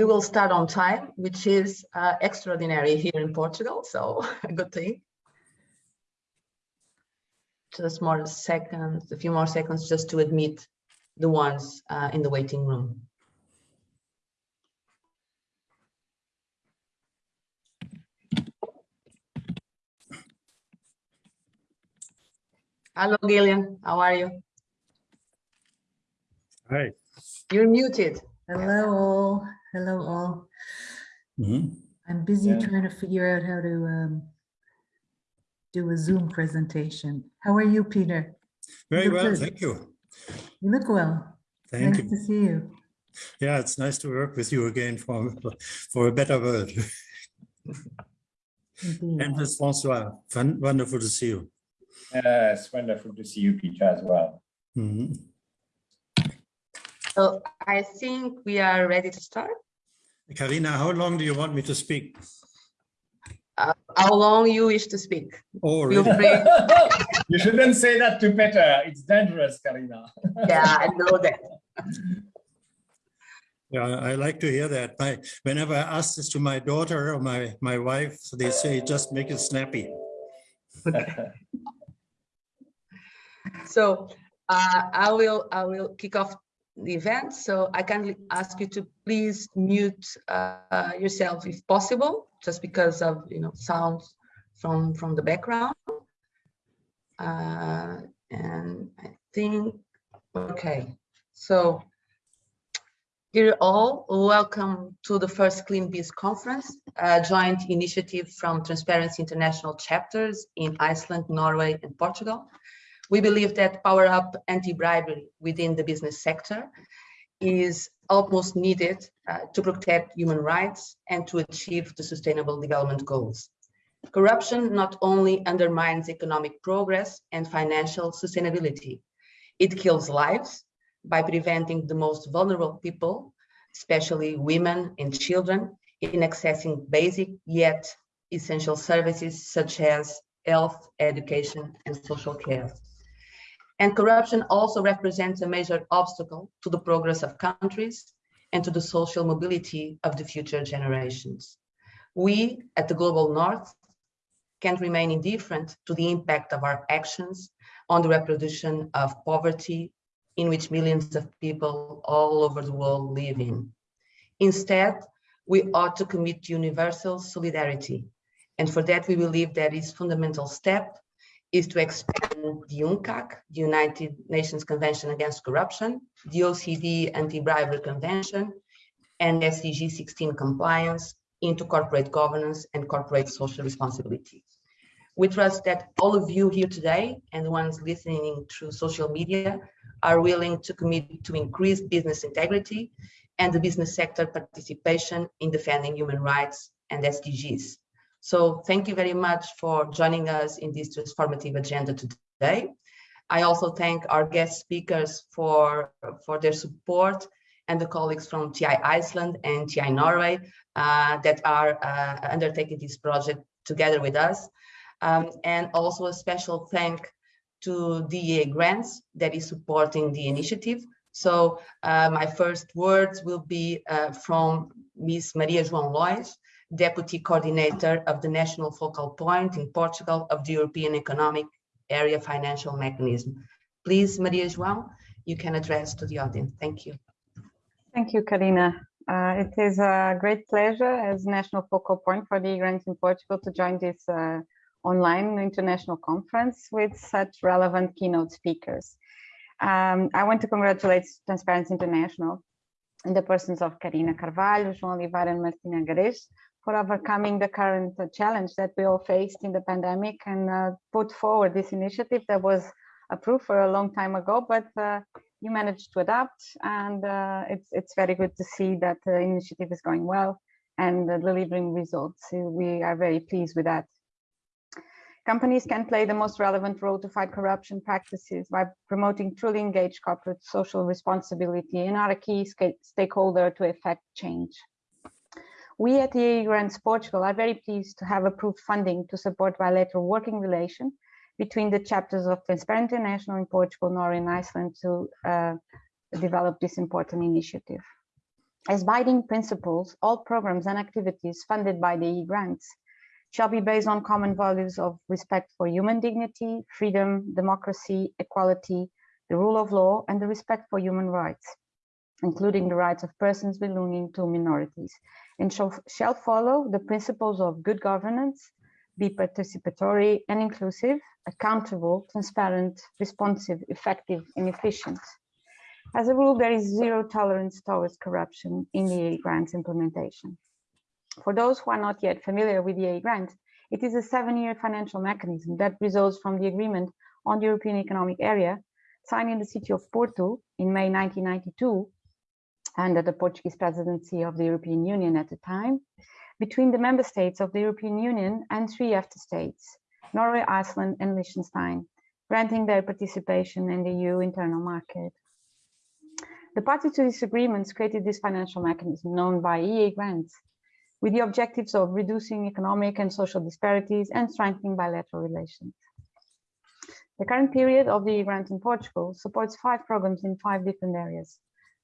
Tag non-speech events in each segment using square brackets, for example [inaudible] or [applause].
we will start on time, which is uh, extraordinary here in Portugal, so [laughs] a good thing. Just more seconds, a few more seconds just to admit the ones uh, in the waiting room. Hello, Gillian. How are you? Hi. You're muted. Hello. Hello all. Mm -hmm. I'm busy Yeah. trying to figure out how to um, do a Zoom presentation. How are you, Peter? Very Look well, good. thank you. You look well. Thank nice you. to see you. Yeah, it's nice to work with you again for for a better world. [laughs] And with Francois, Fun, wonderful to see you. Uh, it's wonderful to see you, Peter, as well. Mhm. So I think we are ready to start. Karina, how long do you want me to speak? Uh, how long you wish to speak? Oh, really? [laughs] you shouldn't say that to Peter. It's dangerous, Karina. [laughs] Yeah, I know that. Yeah, I like to hear that. My, whenever I ask this to my daughter or my, my wife, they say, just make it snappy. [laughs] So uh, I will I will kick off the event. So I kindly ask you to please mute uh, yourself if possible, just because of you know sounds from from the background. Uh, and I think okay. So dear all, welcome to the first Clean Biz conference, a joint initiative from Transparency International chapters in Iceland, Norway, and Portugal. We believe that power up anti-bribery within the business sector is almost needed uh, to protect human rights and to achieve the sustainable development goals. Corruption not only undermines economic progress and financial sustainability, it kills lives by preventing the most vulnerable people, especially women and children, in accessing basic yet essential services such as health, education, and social care. And corruption also represents a major obstacle to the progress of countries and to the social mobility of the future generations. We at the Global North can't remain indifferent to the impact of our actions on the reproduction of poverty in which millions of people all over the world live in. Instead, we ought to commit to universal solidarity. And for that, we believe that is fundamental step is to expand the UNCAC, the United Nations Convention Against Corruption, the OECD Anti-Bribery Convention, and SDG 16 compliance into corporate governance and corporate social responsibility. We trust that all of you here today and the ones listening through social media are willing to commit to increase business integrity and the business sector participation in defending human rights and SDGs. So thank you very much for joining us in this transformative agenda today. I also thank our guest speakers for, for their support and the colleagues from TI Iceland and TI Norway uh, that are uh, undertaking this project together with us. Um, and also a special thank to EEA Grants that is supporting the initiative. So uh, my first words will be uh, from Ms. Maria João Lois, Deputy Coordinator of the National Focal Point in Portugal of the European Economic Area Financial Mechanism. Please, Maria João, you can address to the audience. Thank you. Thank you, Karina. Uh, it is a great pleasure as National Focal Point for the grants in Portugal to join this uh, online international conference with such relevant keynote speakers. Um, I want to congratulate Transparency International in the persons of Karina Carvalho, João Oliveira and Martina Gares for overcoming the current challenge that we all faced in the pandemic and uh, put forward this initiative that was approved for a long time ago, but uh, you managed to adapt and uh, it's, it's very good to see that the initiative is going well and delivering results. We are very pleased with that. Companies can play the most relevant role to fight corruption practices by promoting truly engaged corporate social responsibility and are a key stakeholder to effect change. We at the EEA Grants Portugal are very pleased to have approved funding to support bilateral working relation between the chapters of Transparent International in Portugal, Norway and Iceland to uh, develop this important initiative. As binding principles, all programs and activities funded by the EEA grants shall be based on common values of respect for human dignity, freedom, democracy, equality, the rule of law, and the respect for human rights, including the rights of persons belonging to minorities, and shall, shall follow the principles of good governance, be participatory and inclusive, accountable, transparent, responsive, effective, and efficient. As a rule, there is zero tolerance towards corruption in the EEA grants implementation. For those who are not yet familiar with the EEA grant, it is a seven-year financial mechanism that results from the agreement on the European Economic Area signed in the city of Porto in May 1992 under the Portuguese presidency of the European Union at the time, between the member states of the European Union and three EFTA states, Norway, Iceland, and Liechtenstein, granting their participation in the EU internal market. The parties to this agreement created this financial mechanism known by EEA grants with the objectives of reducing economic and social disparities and strengthening bilateral relations. The current period of the grant in Portugal supports five programs in five different areas.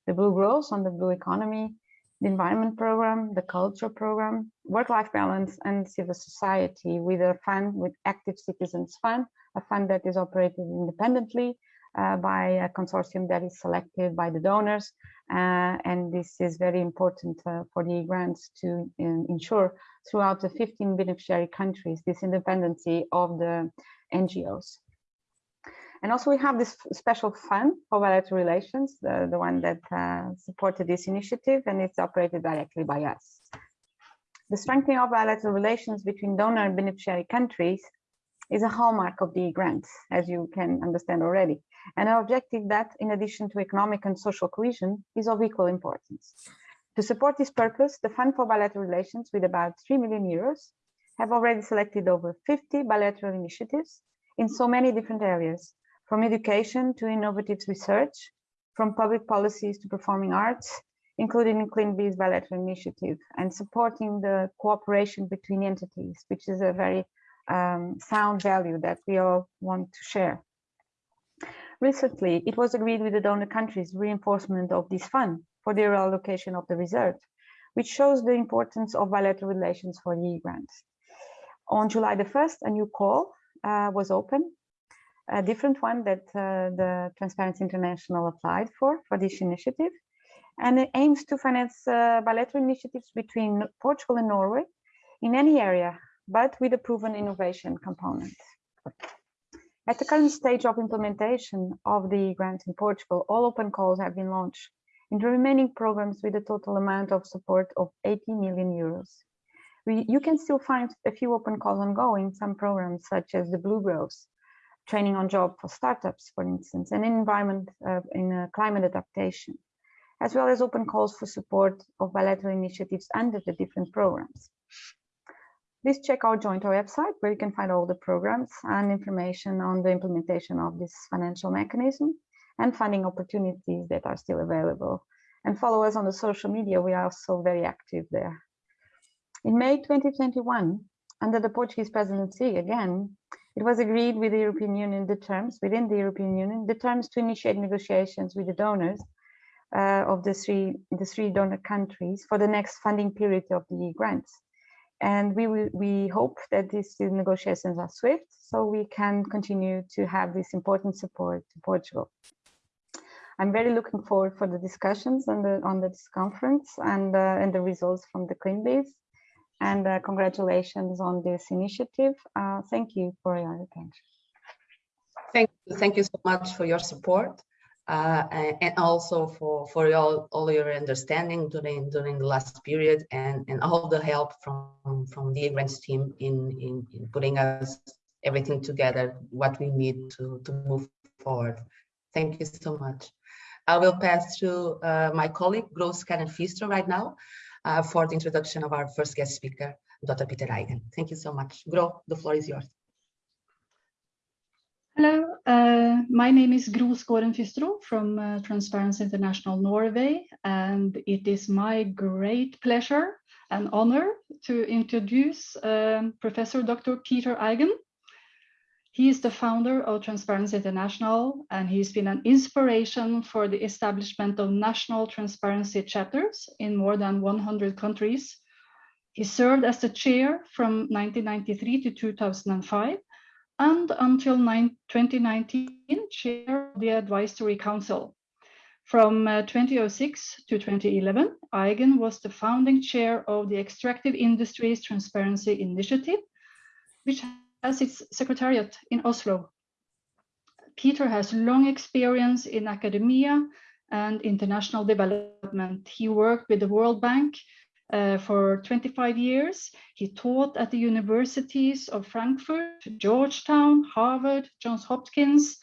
The Blue Growth on the blue economy, the environment program, the culture program, work-life balance, and civil society with a fund with Active Citizens Fund, a fund that is operated independently uh, by a consortium that is selected by the donors. Uh, and this is very important uh, for the grants to ensure throughout the 15 beneficiary countries this independency of the NGOs. And also we have this special fund for bilateral relations, the, the one that uh, supported this initiative and it's operated directly by us. The strengthening of bilateral relations between donor and beneficiary countries is a hallmark of the grants, as you can understand already. And an objective that, in addition to economic and social cohesion, is of equal importance. To support this purpose, the Fund for Bilateral Relations, with about 3 million euros, have already selected over 50 bilateral initiatives in so many different areas, from education to innovative research, from public policies to performing arts, including Clean Biz bilateral initiative and supporting the cooperation between entities, which is a very um, sound value that we all want to share. Recently, it was agreed with the donor countries reinforcement of this fund for the allocation of the reserve, which shows the importance of bilateral relations for the grants. On July the 1st, a new call uh, was open a different one that uh, the Transparency International applied for, for this initiative. And it aims to finance uh, bilateral initiatives between Portugal and Norway in any area, but with a proven innovation component. At the current stage of implementation of the grant in Portugal, all open calls have been launched in the remaining programs with a total amount of support of 80 million euros. We, you can still find a few open calls ongoing, some programs such as the Blue Growth, training on job for startups, for instance, and environment uh, in uh, climate adaptation, as well as open calls for support of bilateral initiatives under the different programs. Please check our joint website where you can find all the programs and information on the implementation of this financial mechanism and funding opportunities that are still available. And follow us on the social media, we are also very active there. In May 2021, under the Portuguese presidency, again, it was agreed with the European Union the terms, within the European Union, the terms to initiate negotiations with the donors uh, of the three, the three donor countries for the next funding period of the grants. And we, we hope that these negotiations are swift so we can continue to have this important support to Portugal. I'm very looking forward for the discussions on the on this conference and uh, and the results from the Biz and uh, congratulations on this initiative. Uh, thank you for your attention. Thank you. Thank you so much for your support uh, and also for, for all, all your understanding during during the last period and, and all the help from, from the grants team in, in, in putting us everything together, what we need to, to move forward. Thank you so much. I will pass to uh, my colleague, Gro Skåren Fystro right now uh, for the introduction of our first guest speaker, Dr. Peter Eigen. Thank you so much. Gro, the floor is yours. Hello, uh, my name is Gro Skåren Fystro from uh, Transparency International Norway, and it is my great pleasure and honor to introduce um, Professor Dr. Peter Eigen. He is the founder of Transparency International, and he's been an inspiration for the establishment of national transparency chapters in more than 100 countries. He served as the chair from 1993 to 2005, and until 2019, chair of the Advisory Council. From uh, 2006 to 2011, Eigen was the founding chair of the Extractive Industries Transparency Initiative, which has its secretariat in Oslo. Peter has long experience in academia and international development. He worked with the World Bank uh, for 25 years. He taught at the universities of Frankfurt, Georgetown, Harvard, Johns Hopkins,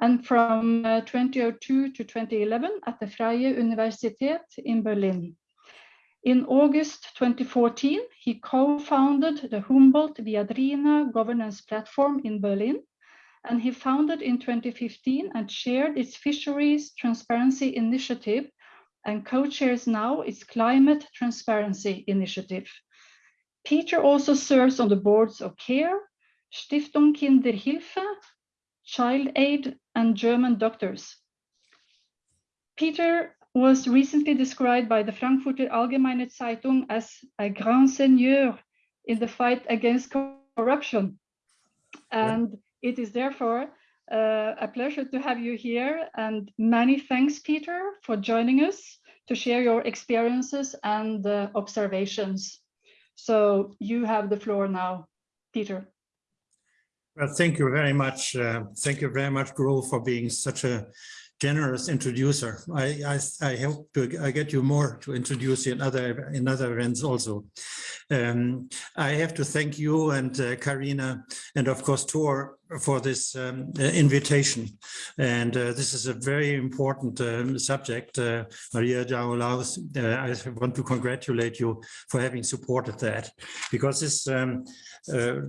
and from uh, 2002 to 2011 at the Freie Universität in Berlin. In August 2014, he co-founded the Humboldt Viadrina governance platform in Berlin, and he founded in 2015 and chaired its Fisheries Transparency Initiative and co-chairs now its Climate Transparency Initiative. Peter also serves on the boards of CARE, Stiftung Kinderhilfe, Child Aid, and German Doctors. Peter was recently described by the Frankfurter Allgemeine Zeitung as a grand seigneur in the fight against corruption. And it is therefore uh, a pleasure to have you here and many thanks, Peter, for joining us to share your experiences and uh, observations. So you have the floor now, Peter. Well, thank you very much. Uh, thank you very much, Gro, for being such a generous introducer. I, I, I hope to I get you more to introduce you in other in other events also. Um, I have to thank you and uh, Karina and of course Tor for this um, uh, invitation. And uh, this is a very important um, subject. Uh, Maria Jaulaus, uh, I want to congratulate you for having supported that because this um, uh,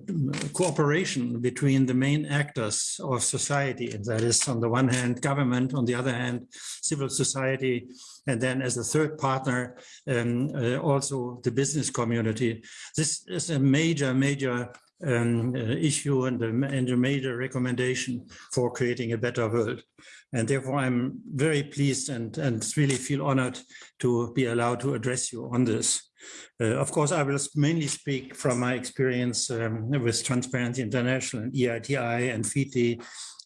cooperation between the main actors of society, and that is on the one hand government, on the other hand civil society, and then as a third partner, um, uh, also the business community. This is a major, major um, uh, issue and a, and a major recommendation for creating a better world. And therefore, I'm very pleased and, and really feel honored to be allowed to address you on this. Uh, of course, I will mainly speak from my experience um, with Transparency International and EITI and FITI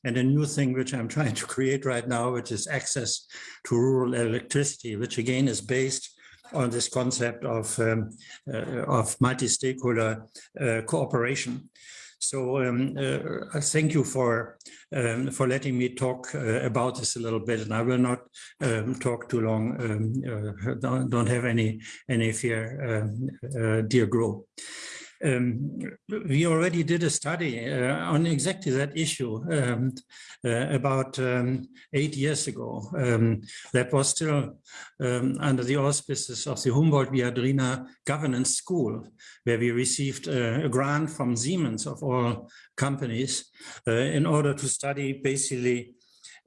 and a new thing which I'm [laughs] trying to create right now, which is access to rural electricity, which again is based on this concept of, um, uh, of multi-stakeholder uh, cooperation. So um, uh, thank you for um, for letting me talk uh, about this a little bit, and I will not um, talk too long. Um, uh, don't, don't, have any any fear, um, uh, dear Gro. Um, we already did a study uh, on exactly that issue um, uh, about um, eight years ago. Um, that was still um, under the auspices of the Humboldt Viadrina Governance School, where we received uh, a grant from Siemens of all companies uh, in order to study basically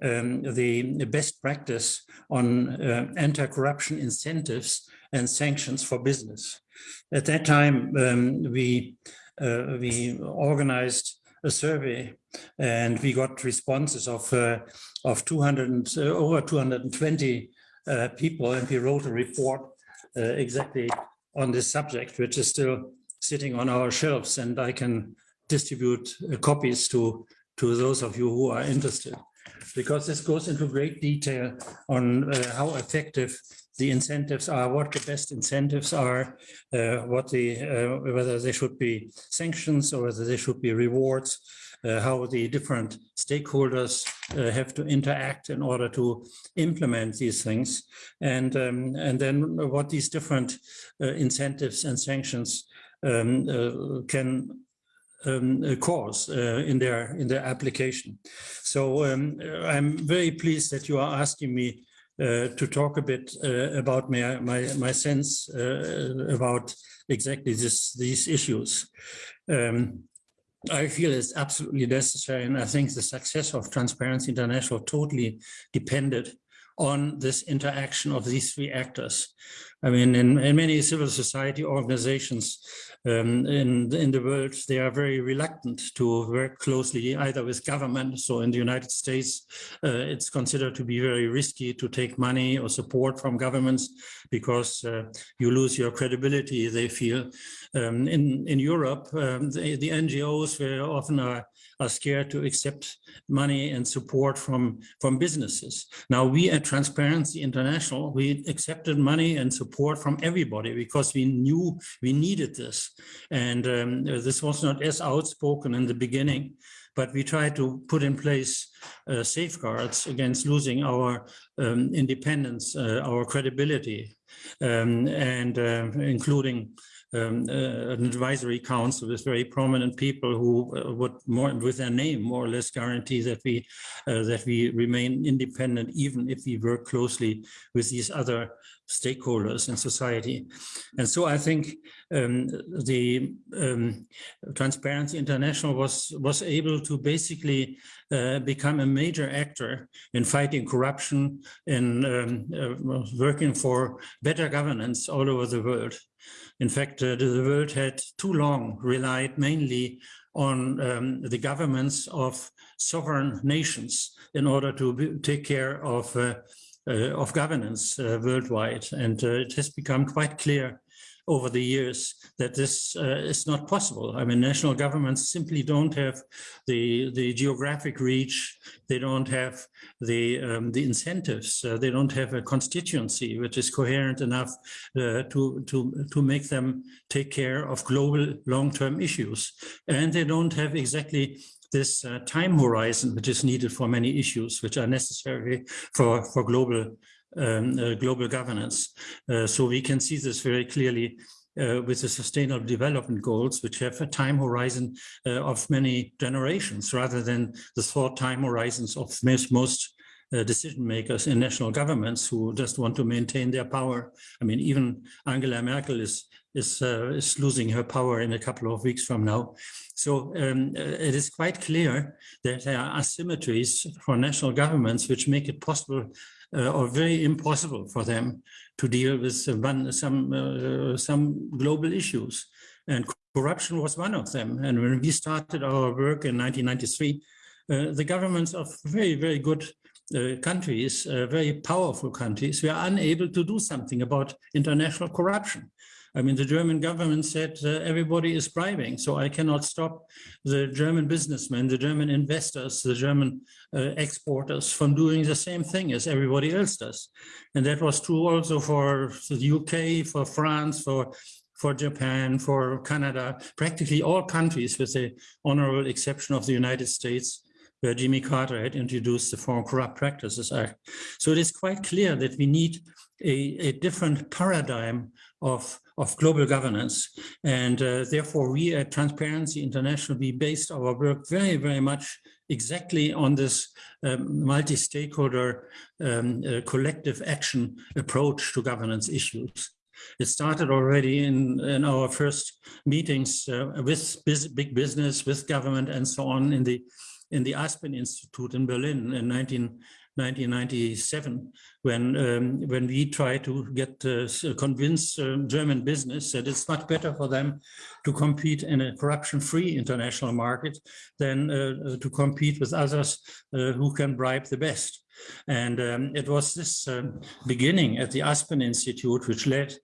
um, the, the, best practice on uh, anti-corruption incentives and sanctions for business. At that time, um, we uh, we organized a survey and we got responses of uh, of 200 uh, over 220 uh, people and we wrote a report uh, exactly on this subject which is still sitting on our shelves and I can distribute uh, copies to to those of you who are interested. Because this goes into great detail on how effective the incentives are, what the best incentives are, uh, what the uh, whether they should be sanctions or whether they should be rewards, uh, how the different stakeholders uh, have to interact in order to implement these things, and um, and then what these different uh, incentives and sanctions um, uh, can um, cause uh, in their in their application. So um, I'm very pleased that you are asking me to talk a bit uh, about my, my, my sense uh, about exactly this, these issues. Um, I feel it's absolutely necessary, and I think the success of Transparency International totally depended on this interaction of these three actors. I mean, in, in many civil society organizations um, in, in the world, they are very reluctant to work closely either with government. So in the United States, uh, it's considered to be very risky to take money or support from governments because uh, you lose your credibility, they feel. Um, in, in Europe, um, the, the NGOs very often are are scared to accept money and support from, from businesses. Now we at Transparency International, we accepted money and support from everybody because we knew we needed this. And um, this was not as outspoken in the beginning, but we tried to put in place uh, safeguards against losing our um, independence, uh, our credibility, um, and uh, including um, uh, an advisory council with very prominent people who uh, would more with their name more or less guarantee that we uh, that we remain independent even if we work closely with these other stakeholders in society. And so I think um, the um, Transparency International was was able to basically uh, become a major actor in fighting corruption, in um, uh, working for better governance all over the world. In fact, uh, the world had too long relied mainly on um, the governments of sovereign nations in order to be, take care of, uh, uh, of governance uh, worldwide. And uh, it has become quite clear over the years that this uh, is not possible. I mean, national governments simply don't have the the geographic reach. They don't have the um, the incentives. Uh, they don't have a constituency which is coherent enough uh, to to to make them take care of global long-term issues, and they don't have exactly this uh, time horizon which is needed for many issues which are necessary for for global um, uh, global governance. Uh, so we can see this very clearly uh, with the sustainable development goals, which have a time horizon uh, of many generations rather than the short time horizons of most, most uh, decision makers in national governments who just want to maintain their power. I mean, even Angela Merkel is is, uh, is losing her power in a couple of weeks from now. So um, it is quite clear that there are asymmetries for national governments which make it possible uh, or very impossible for them to deal with some uh, some global issues. And corruption was one of them. And when we started our work in 1993, uh, the governments of very, very good uh, countries, uh, very powerful countries, were unable to do something about international corruption. I mean, the German government said uh, everybody is bribing, so I cannot stop the German businessmen, the German investors, the German uh, exporters from doing the same thing as everybody else does. And that was true also for the UK, for France, for for Japan, for Canada, practically all countries with the honorable exception of the United States, where Jimmy Carter had introduced the Foreign Corrupt Practices Act. So it is quite clear that we need a, a different paradigm of, of global governance. And uh, therefore, we at Transparency International, we based our work very, very much exactly on this um, multi-stakeholder um, uh, collective action approach to governance issues. It started already in, in our first meetings uh, with big business, with government and so on in the in the Aspen Institute in Berlin in 19, 1997 when um, when we try to get uh, convince uh, German business that it's much better for them to compete in a corruption-free international market than uh, to compete with others uh, who can bribe the best. And um, it was this beginning at the Aspen Institute which led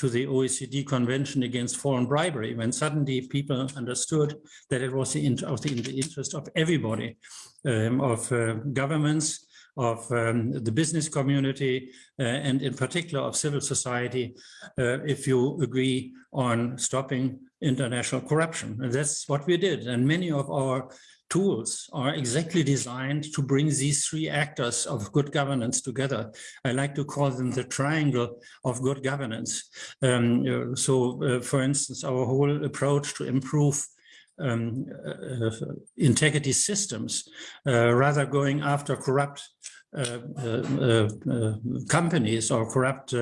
to the OECD Convention Against Foreign Bribery, when suddenly people understood that it was in, the interest of everybody, um, of uh, governments, of um, the business community, uh, and in particular of civil society, uh, if you agree on stopping international corruption. And that's what we did. And many of our tools are exactly designed to bring these three actors of good governance together. I like to call them the triangle of good governance. Um, so, uh, for instance, our whole approach to improve um, uh, integrity systems, uh, rather going after corrupt uh, uh, uh, companies or corrupt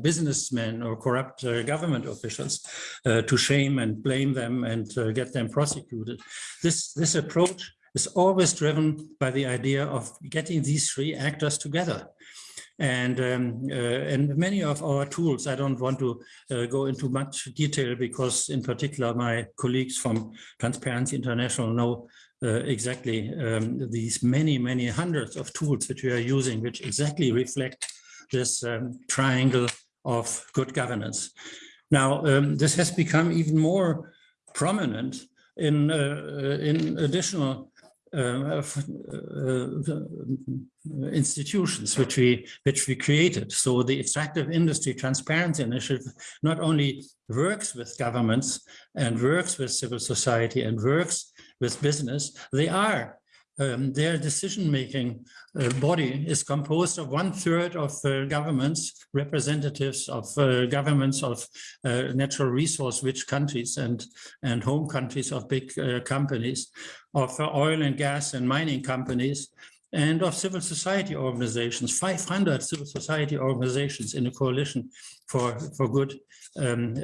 businessmen or corrupt government officials to shame and blame them and get them prosecuted. This, this approach is always driven by the idea of getting these three actors together. And, um, uh, and many of our tools, I don't want to uh, go into much detail because in particular my colleagues from Transparency International know uh, exactly um, these many, many hundreds of tools which we are using, which exactly reflect this um, triangle of good governance. Now, um, this has become even more prominent in, uh, in additional Uh, uh, uh, institutions which we which we created. So the extractive industry transparency initiative not only works with governments and works with civil society and works with business, they are um, their decision-making uh, body is composed of one third of uh, governments, representatives of uh, governments of uh, natural resource-rich countries and, and home countries of big uh, companies, of uh, oil and gas and mining companies, and of civil society organizations, 500 civil society organizations in a coalition for, for good um,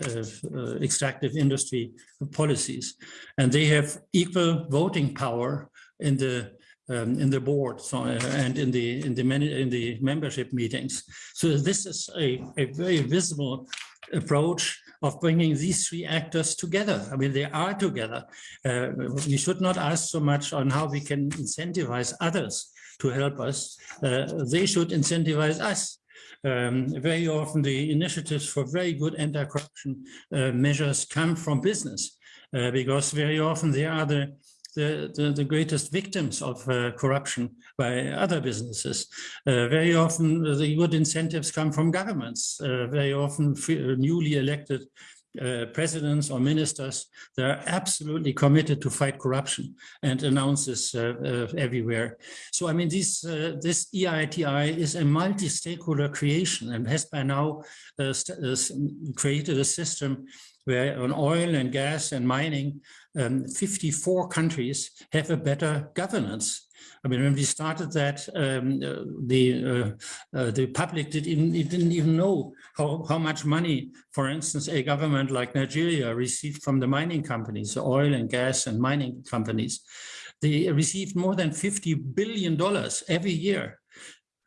extractive industry policies. And they have equal voting power in the um, in the board so, uh, and in the in the many in the membership meetings. So this is a, a very visible approach of bringing these three actors together. I mean, they are together. Uh, we should not ask so much on how we can incentivize others to help us. Uh, they should incentivize us. Um, very often the initiatives for very good anti-corruption uh, measures come from business uh, because very often they are the the, the, the greatest victims of uh, corruption by other businesses. Uh, very often the good incentives come from governments. Uh, very often uh, newly elected uh, presidents or ministers, they're absolutely committed to fight corruption and announce this uh, uh, everywhere. So, I mean, this, uh, this EITI is a multi-stakeholder creation and has by now created a system where on oil and gas and mining, um, 54 countries have a better governance. I mean, when we started that, um, uh, the uh, uh, the public did even, didn't even know how, how much money, for instance, a government like Nigeria received from the mining companies, oil and gas and mining companies. They received more than $50 billion every year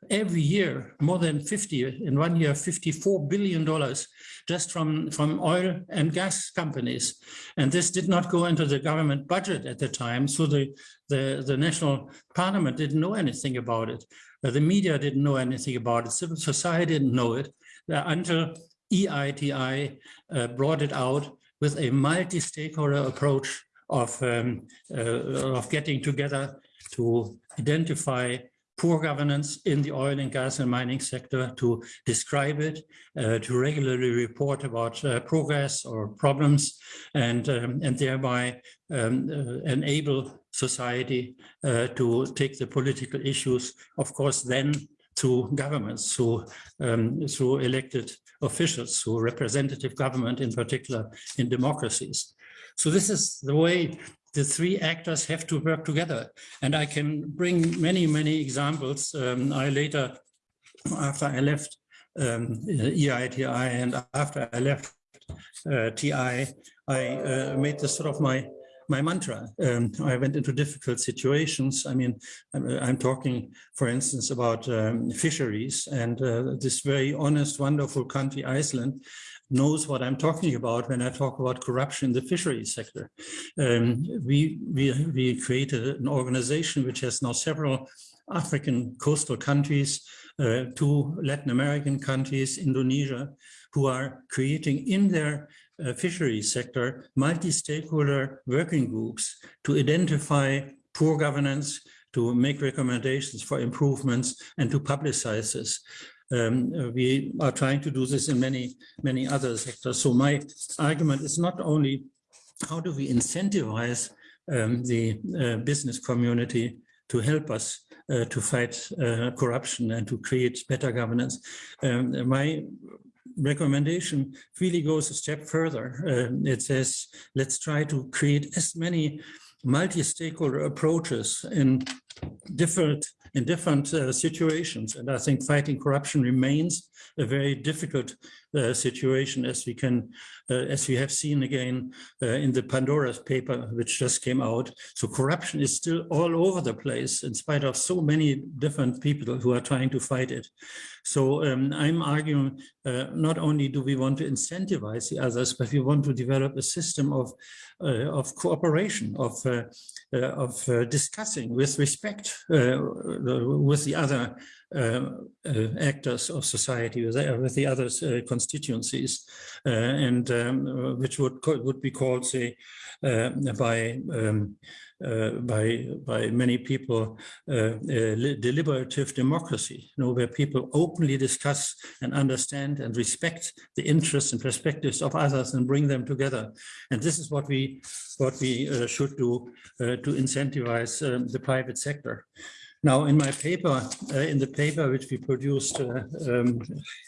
every year more than 50 in one year 54 billion dollars just from, from oil and gas companies. And this did not go into the government budget at the time. So the, the, the national parliament didn't know anything about it. Uh, the media didn't know anything about it. Civil society didn't know it uh, until EITI uh, brought it out with a multi-stakeholder approach of, um, uh, of getting together to identify poor governance in the oil and gas and mining sector, to describe it, uh, to regularly report about uh, progress or problems, and, um, and thereby um, uh, enable society uh, to take the political issues, of course, then to governments, um, through elected officials, through representative government in particular in democracies. So this is the way the three actors have to work together. And I can bring many, many examples. Um, I later, after I left um, EITI and after I left uh, TI, I uh, made this sort of my my mantra. Um, I went into difficult situations. I mean, I'm, I'm talking, for instance, about um, fisheries and uh, this very honest, wonderful country, Iceland, knows what I'm talking about when I talk about corruption in the fisheries sector. Um, we, we, we created an organization which has now several African coastal countries, uh, two Latin American countries, Indonesia, who are creating in their uh, fisheries sector multi-stakeholder working groups to identify poor governance, to make recommendations for improvements and to publicize this. Um, we are trying to do this in many, many other sectors. So my argument is not only how do we incentivize um, the uh, business community to help us uh, to fight uh, corruption and to create better governance. Um, my recommendation really goes a step further. Uh, it says, let's try to create as many multi-stakeholder approaches in different in different uh, situations. And I think fighting corruption remains a very difficult uh, situation as we can, uh, as we have seen again uh, in the Pandora's paper, which just came out. So corruption is still all over the place in spite of so many different people who are trying to fight it. So um, I'm arguing uh, not only do we want to incentivize the others, but we want to develop a system of, uh, of cooperation, of, uh, of discussing with respect with the other uh, uh, actors of society with, with the other uh, constituencies, and um, which would would be called, say, by um, uh, by by many people uh, uh, deliberative democracy, you know, where people openly discuss and understand and respect the interests and perspectives of others and bring them together. And this is what we what we should do to incentivize um, the private sector. Now, in my paper, uh, in the paper which we produced uh, um,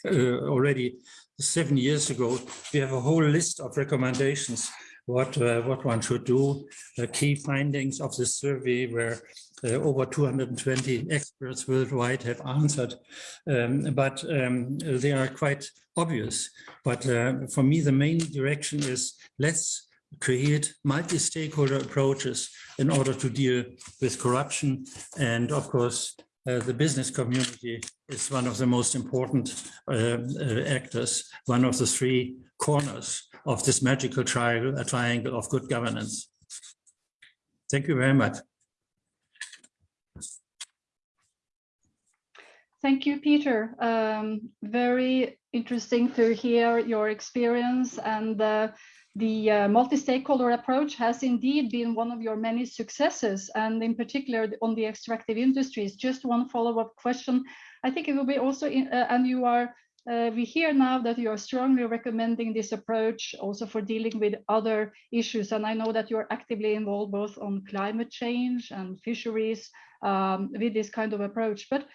uh, already seven years ago, we have a whole list of recommendations what uh, what one should do. The key findings of this survey where uh, over 220 experts worldwide have answered, um, but um, they are quite obvious. But uh, for me, the main direction is let's create multi-stakeholder approaches in order to deal with corruption. And of course, uh, the business community is one of the most important uh, uh, actors, one of the three corners of this magical triangle, triangle of good governance. Thank you very much. Thank you, Peter. Um, very interesting to hear your experience and uh, the uh, multi-stakeholder approach has indeed been one of your many successes, and in particular on the extractive industries. Just one follow-up question. I think it will be also, in, uh, and you are, uh, we hear now that you are strongly recommending this approach also for dealing with other issues. And I know that you're actively involved both on climate change and fisheries um, with this kind of approach. But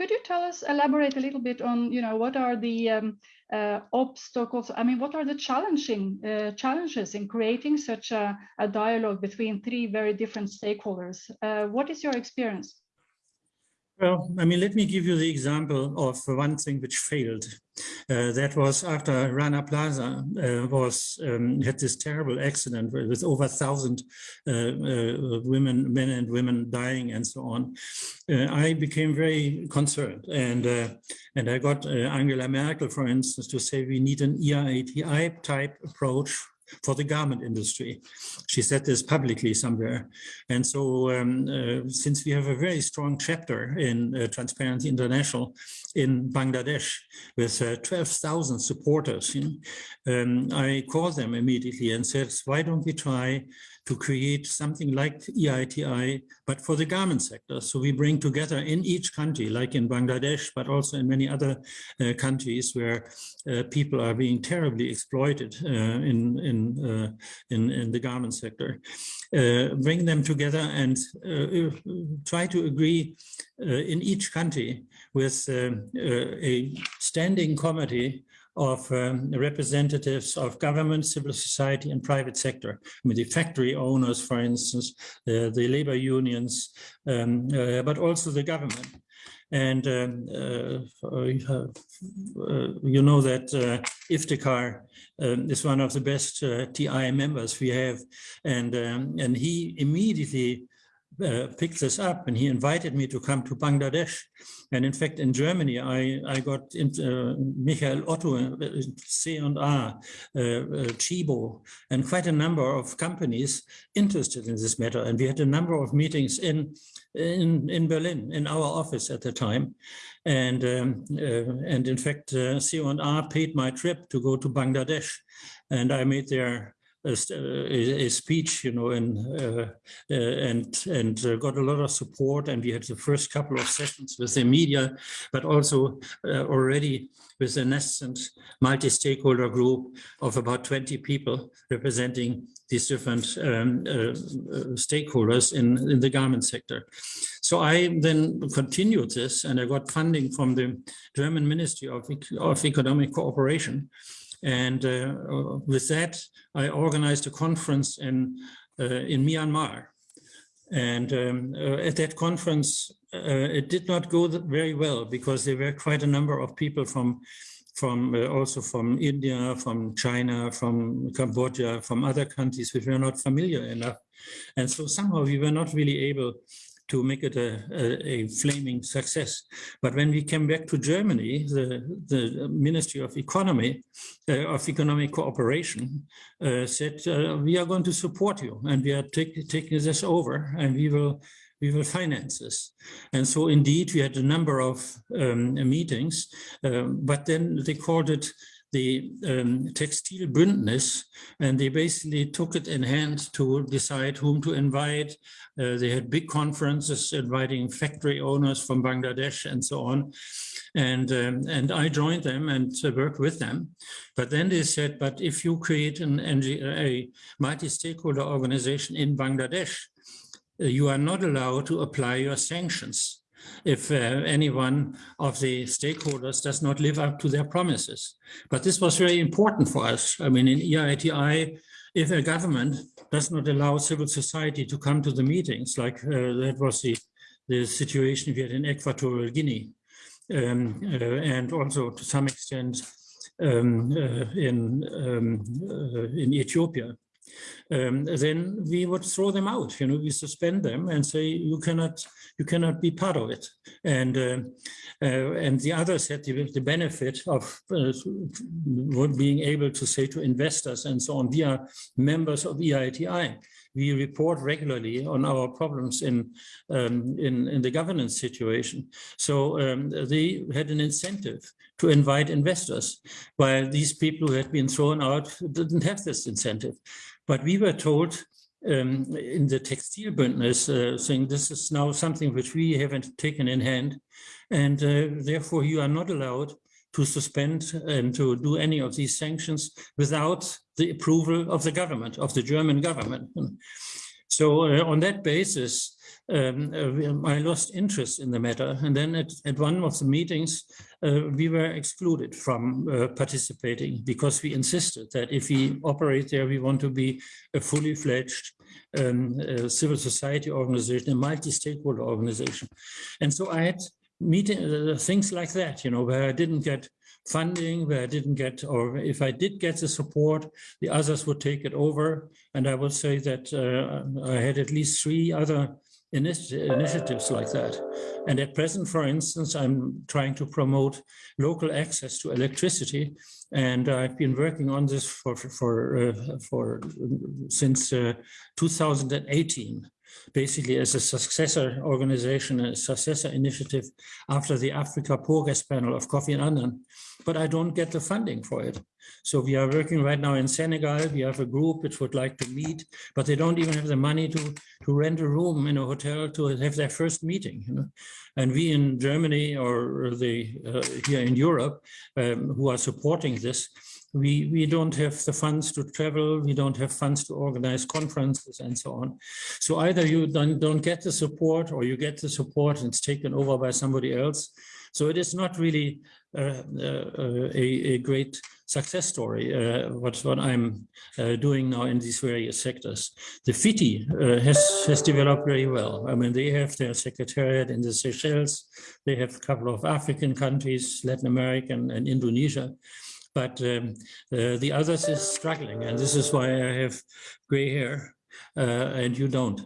could you tell us, elaborate a little bit on, you know, what are the um, uh, obstacles? I mean, what are the challenging uh, challenges in creating such a, a, dialogue between three very different stakeholders? Uh, what is your experience? Well, I mean, let me give you the example of one thing which failed. Uh, that was after Rana Plaza uh, was um, had this terrible accident with over a thousand uh, uh, women, men and women dying and so on. Uh, I became very concerned, and uh, and I got Angela Merkel, for instance, to say we need an EITI type approach for the garment industry. She said this publicly somewhere. And so um, uh, since we have a very strong chapter in uh, Transparency International in Bangladesh with uh, 12,000 supporters, you know, um, I called them immediately and said, why don't we try to create something like EITI, but for the garment sector. So we bring together in each country, like in Bangladesh, but also in many other uh, countries where uh, people are being terribly exploited uh, in, in, uh, in, in, the garment sector. Uh, bring them together and uh, try to agree in each country with a standing committee of um, representatives of government, civil society, and private sector. I mean, the factory owners, for instance, uh, the labor unions, um, uh, but also the government. And um, uh, uh, uh you know that uh, Iftikhar um, is one of the best TI members we have, and um, and he immediately uh, picked this up and he invited me to come to Bangladesh. And in fact, in Germany, I, I got uh, Michael Otto, uh, C&A, uh, uh, and quite a number of companies interested in this matter. And we had a number of meetings in, in, in Berlin, in our office at the time. And, um, and in fact, C&A paid my trip to go to Bangladesh. And I made their a, a, speech, you know, and uh, uh, and and uh, got a lot of support. And we had the first couple of sessions with the media, but also uh, already with a nascent multi-stakeholder group of about 20 people representing these different um, uh, stakeholders in, in the garment sector. So I then continued this and I got funding from the German Ministry of, of Economic Cooperation and uh, with that, I organized a conference in, uh, in Myanmar. And um, uh, at that conference, it did not go very well because there were quite a number of people from from uh, also from India, from China, from Cambodia, from other countries which were not familiar enough. And so somehow we were not really able to make it a, a, a, flaming success. But when we came back to Germany, the, the Ministry of Economy, uh, of Economic Cooperation, uh, said, uh, we are going to support you and we are take, taking this over and we will we will finance this. And so indeed, we had a number of um, meetings, um, but then they called it the um, Textile Bündnis, and they basically took it in hand to decide whom to invite. Uh, they had big conferences inviting factory owners from Bangladesh and so on. And, um, and I joined them and uh, worked with them. But then they said, but if you create an NG, a multi-stakeholder organization in Bangladesh, uh, you are not allowed to apply your sanctions if uh, any one of the stakeholders does not live up to their promises. But this was very important for us. I mean, in EITI, if a government does not allow civil society to come to the meetings, like uh, that was the, the situation we had in Equatorial Guinea, um, uh, and also to some extent um, uh, in, um, uh, in Ethiopia, um, then we would throw them out. You know, we suspend them and say you cannot you cannot be part of it. And uh, uh, and the others had the, the benefit of uh, being able to say to investors and so on. We are members of EITI. We report regularly on our problems in um, in, in the governance situation. So um, they had an incentive to invite investors, while these people who had been thrown out didn't have this incentive. But we were told um, in the textile business, uh, saying this is now something which we haven't taken in hand, and uh, therefore you are not allowed to suspend and to do any of these sanctions without the approval of the government, of the German government. So uh, on that basis, um, uh, I lost interest in the matter. And then at, at one of the meetings, uh, we were excluded from uh, participating because we insisted that if we operate there, we want to be a fully fledged um, uh, civil society organization, a multi-stakeholder organization. And so I had meeting uh, things like that, you know, where I didn't get funding, where I didn't get, or if I did get the support, the others would take it over. And I would say that uh, I had at least three other initiatives like that. And at present, for instance, I'm trying to promote local access to electricity. And I've been working on this for, for, uh, for since uh, 2018 basically as a successor organization, a successor initiative after the Africa Progress Panel of Kofi Annan, but I don't get the funding for it. So we are working right now in Senegal. We have a group which would like to meet, but they don't even have the money to, to rent a room in a hotel to have their first meeting. You know? And we in Germany or the uh, here in Europe um, who are supporting this, we, we don't have the funds to travel, we don't have funds to organize conferences and so on. So either you don't, don't get the support or you get the support and it's taken over by somebody else. So it is not really uh, uh, a, a, great success story, uh, what, what I'm uh, doing now in these various sectors. The FITI uh, has, has developed very well. I mean, they have their secretariat in the Seychelles, they have a couple of African countries, Latin American and Indonesia but um, uh, the others is struggling and this is why I have gray hair uh, and you don't.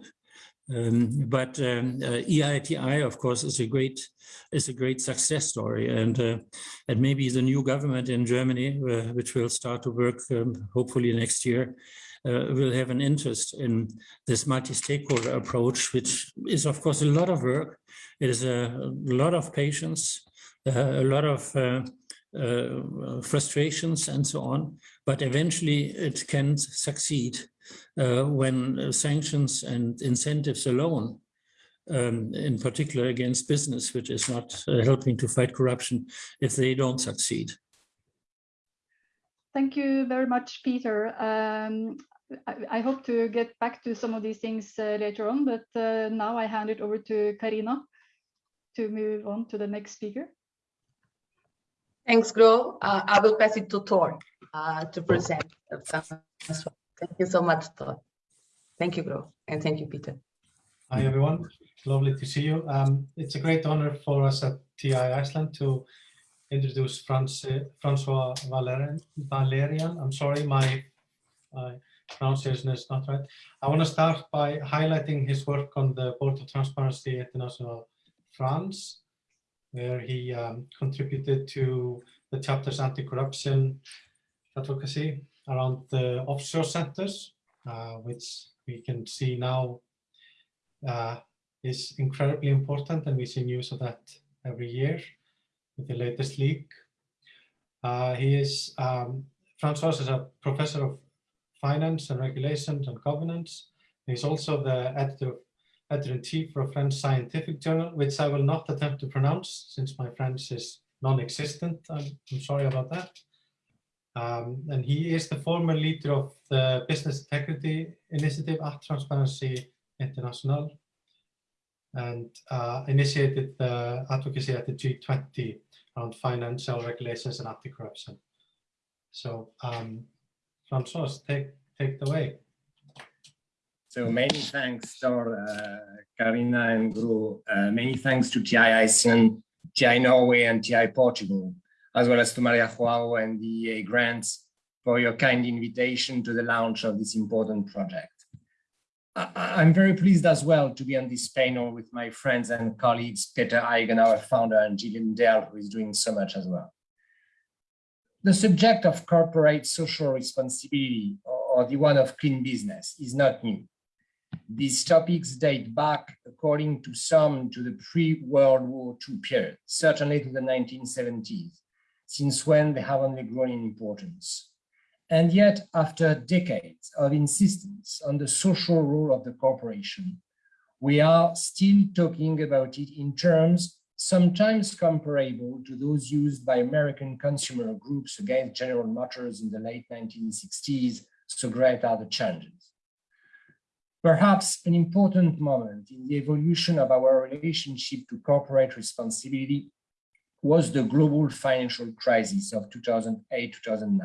Um, but um, uh, EITI, of course, is a great is a great success story, and uh, and maybe the new government in Germany, uh, which will start to work um, hopefully next year, uh, will have an interest in this multi-stakeholder approach, which is of course a lot of work. It is a, lot of patience, a lot of uh, frustrations and so on, but eventually it can succeed. uh, when sanctions and incentives alone, um, in particular against business, which is not uh, helping to fight corruption, if they don't succeed. Thank you very much, Peter. Um, I, I, hope to get back to some of these things uh, later on, but uh, now I hand it over to Karina to move on to the next speaker. Thanks, Gro. Uh, I will pass it to Thor uh, to present. Thank you so much, Thor. Thank you, Gro, and thank you, Peter. Hi, everyone. Lovely to see you. Um, it's a great honor for us at TI Iceland to introduce France- Francois Valerian, Valerian. I'm sorry, my my pronunciation is not right. I want to start by highlighting his work on the Board of Transparency International France, where he um, contributed to the chapter's anti-corruption advocacy around the offshore centers, uh, which we can see now uh, is incredibly important, and we see news of that every year with the latest leak. Uh, he is, um, Francois is a professor of finance and regulations and governance. He's also the editor of editor-in-chief for a French scientific journal, which I will not attempt to pronounce since my French is non-existent. I'm, I'm sorry about that. Um, and he is the former leader of the Business Integrity Initiative at Transparency International and uh, initiated the advocacy at the G20 around financial regulations and anti-corruption. So, um, Francois, take, take it away. So many thanks, Thor, uh, Karina and Gro. Uh, many thanks to TI Iceland, TI Norway, and TI Portugal, as well as to Maria Joao and the EEA Grants for your kind invitation to the launch of this important project. I- I'm very pleased as well to be on this panel with my friends and colleagues, Peter Eigen, our founder, and Gillian Dell, who is doing so much as well. The subject of corporate social responsibility or the one of clean business is not new. These topics date back, according to some, to the pre-World War II period, certainly to the 1970s, since when they have only grown in importance. And yet, after decades of insistence on the social role of the corporation, we are still talking about it in terms sometimes comparable to those used by American consumer groups against General Motors in the late 1960s, so great are the changes. Perhaps an important moment in the evolution of our relationship to corporate responsibility was the global financial crisis of 2008-2009.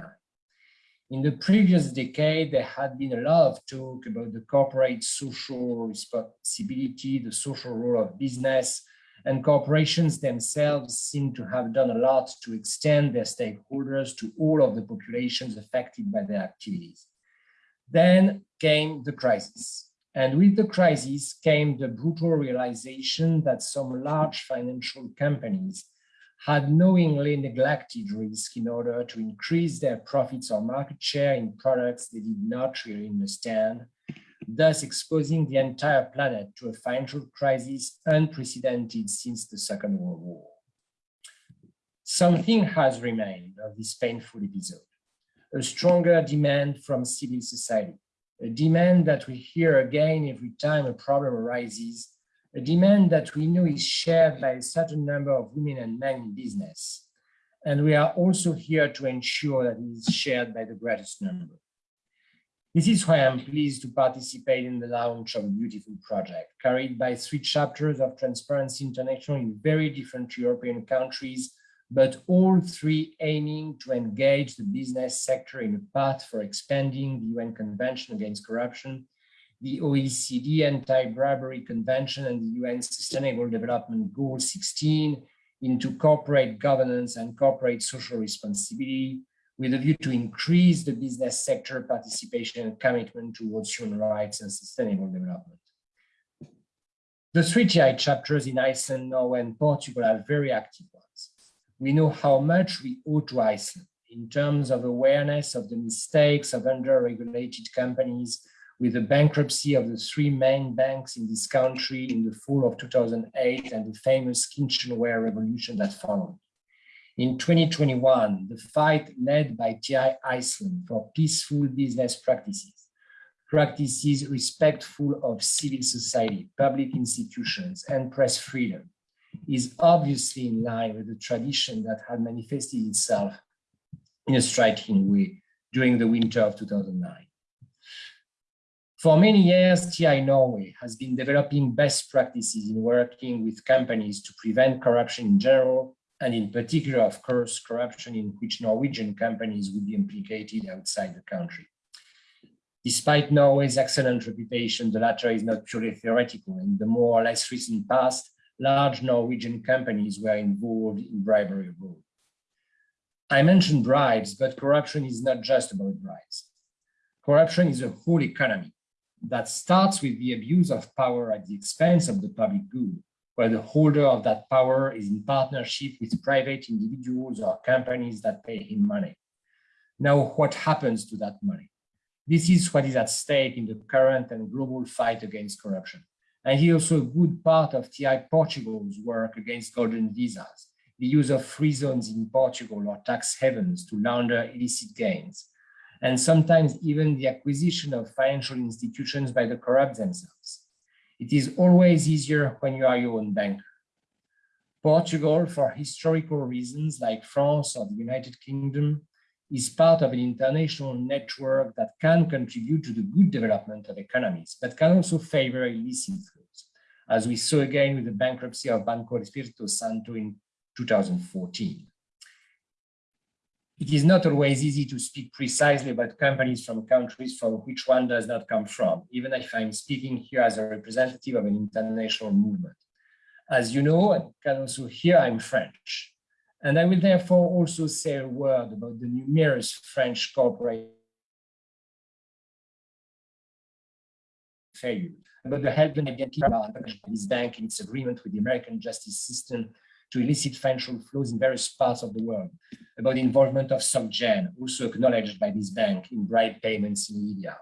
In the previous decade, there had been a lot of talk about the corporate social responsibility, the social role of business, and corporations themselves seem to have done a lot to extend their stakeholders to all of the populations affected by their activities. Then came the crisis. And with the crisis came the brutal realization that some large financial companies had knowingly neglected risk in order to increase their profits or market share in products they did not really understand, thus exposing the entire planet to a financial crisis unprecedented since the Second World War. Something has remained of this painful episode, a stronger demand from civil society, a demand that we hear again every time a problem arises, a demand that we know is shared by a certain number of women and men in business. And we are also here to ensure that it is shared by the greatest number. This is why I'm pleased to participate in the launch of a beautiful project carried by three chapters of Transparency International in very different European countries, but all three aiming to engage the business sector in a path for expanding the UN Convention Against Corruption the OECD Anti-Bribery Convention and the UN Sustainable Development Goal 16 into corporate governance and corporate social responsibility with a view to increase the business sector participation and commitment towards human rights and sustainable development. The three TI chapters in Iceland, Norway, and Portugal are very active ones. We know how much we owe to Iceland in terms of awareness of the mistakes of under-regulated companies with the bankruptcy of the three main banks in this country in the fall of 2008 and the famous kitchenware revolution that followed. In 2021, the fight led by TI Iceland for peaceful business practices, practices respectful of civil society, public institutions, and press freedom, is obviously in line with the tradition that had manifested itself in a striking way during the winter of 2009. For many years, TI Norway has been developing best practices in working with companies to prevent corruption in general, and in particular, of course, corruption in which Norwegian companies would be implicated outside the country. Despite Norway's excellent reputation, the latter is not purely theoretical. In the more or less recent past, large Norwegian companies were involved in bribery abroad. I mentioned bribes, but corruption is not just about bribes. Corruption is a whole economy that starts with the abuse of power at the expense of the public good, where the holder of that power is in partnership with private individuals or companies that pay him money. Now, what happens to that money? This is what is at stake in the current and global fight against corruption. And here also a good part of TI Portugal's work against golden visas, the use of free zones in Portugal or tax havens to launder illicit gains, and sometimes even the acquisition of financial institutions by the corrupt themselves. It is always easier when you are your own banker. Portugal, for historical reasons like France or the United Kingdom, is part of an international network that can contribute to the good development of economies, but can also favor illicit flows, as we saw again with the bankruptcy of Banco Espirito Santo in 2014. It is not always easy to speak precisely about companies from countries from which one does not come from, even if I'm speaking here as a representative of an international movement. As you know, and can also hear, I'm French. And I will therefore also say a word about the numerous French corporate failure, about the help and of this bank in its agreement with the American justice system to elicit financial flows in various parts of the world, about the involvement of SocGen, also acknowledged by this bank in bribe payments in Libya.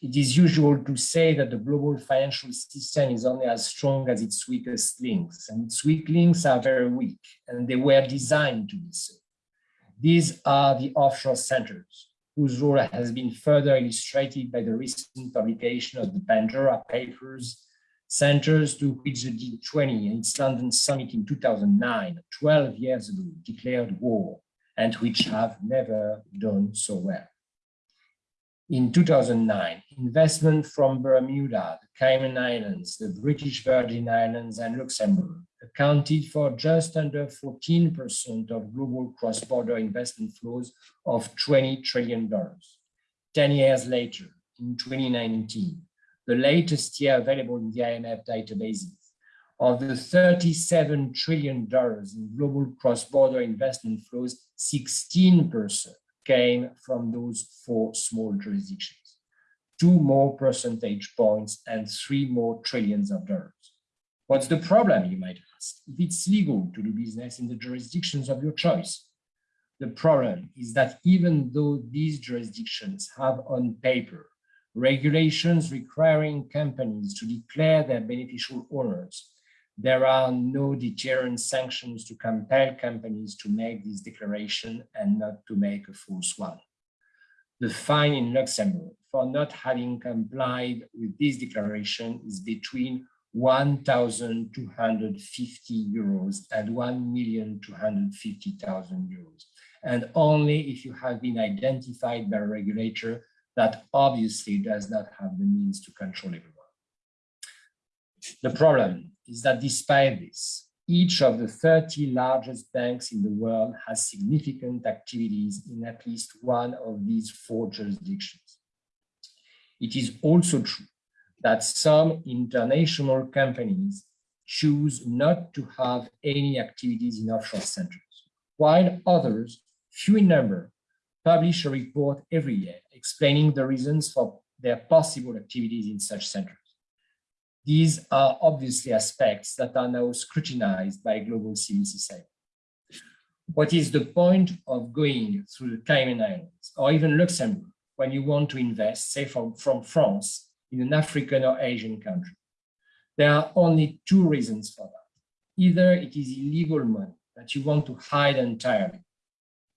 It is usual to say that the global financial system is only as strong as its weakest links, and its weak links are very weak, and they were designed to be so. These are the offshore centers, whose role has been further illustrated by the recent publication of the Pandora Papers centers to which the G20 in its London summit in 2009, 12 years ago, declared war, and which have never done so well. In 2009, investment from Bermuda, the Cayman Islands, the British Virgin Islands, and Luxembourg accounted for just under 14% of global cross-border investment flows of $20 trillion. 10 years later, in 2019, the latest year available in the IMF databases, of the $37 trillion in global cross-border investment flows, 16% came from those four small jurisdictions. Two more percentage points and three more trillions of dollars. What's the problem, you might ask, if it's legal to do business in the jurisdictions of your choice? The problem is that even though these jurisdictions have on paper regulations requiring companies to declare their beneficial owners. There are no deterrent sanctions to compel companies to make this declaration and not to make a false one. The fine in Luxembourg for not having complied with this declaration is between 1,250 euros and 1,250,000 euros. And only if you have been identified by a regulator that obviously does not have the means to control everyone. The problem is that despite this, each of the 30 largest banks in the world has significant activities in at least one of these four jurisdictions. It is also true that some international companies choose not to have any activities in offshore centers, while others, few in number, publish a report every year explaining the reasons for their possible activities in such centers. These are obviously aspects that are now scrutinized by global civil society. What is the point of going through the Cayman Islands or even Luxembourg when you want to invest, say from, from France, in an African or Asian country? There are only two reasons for that. Either it is illegal money that you want to hide entirely,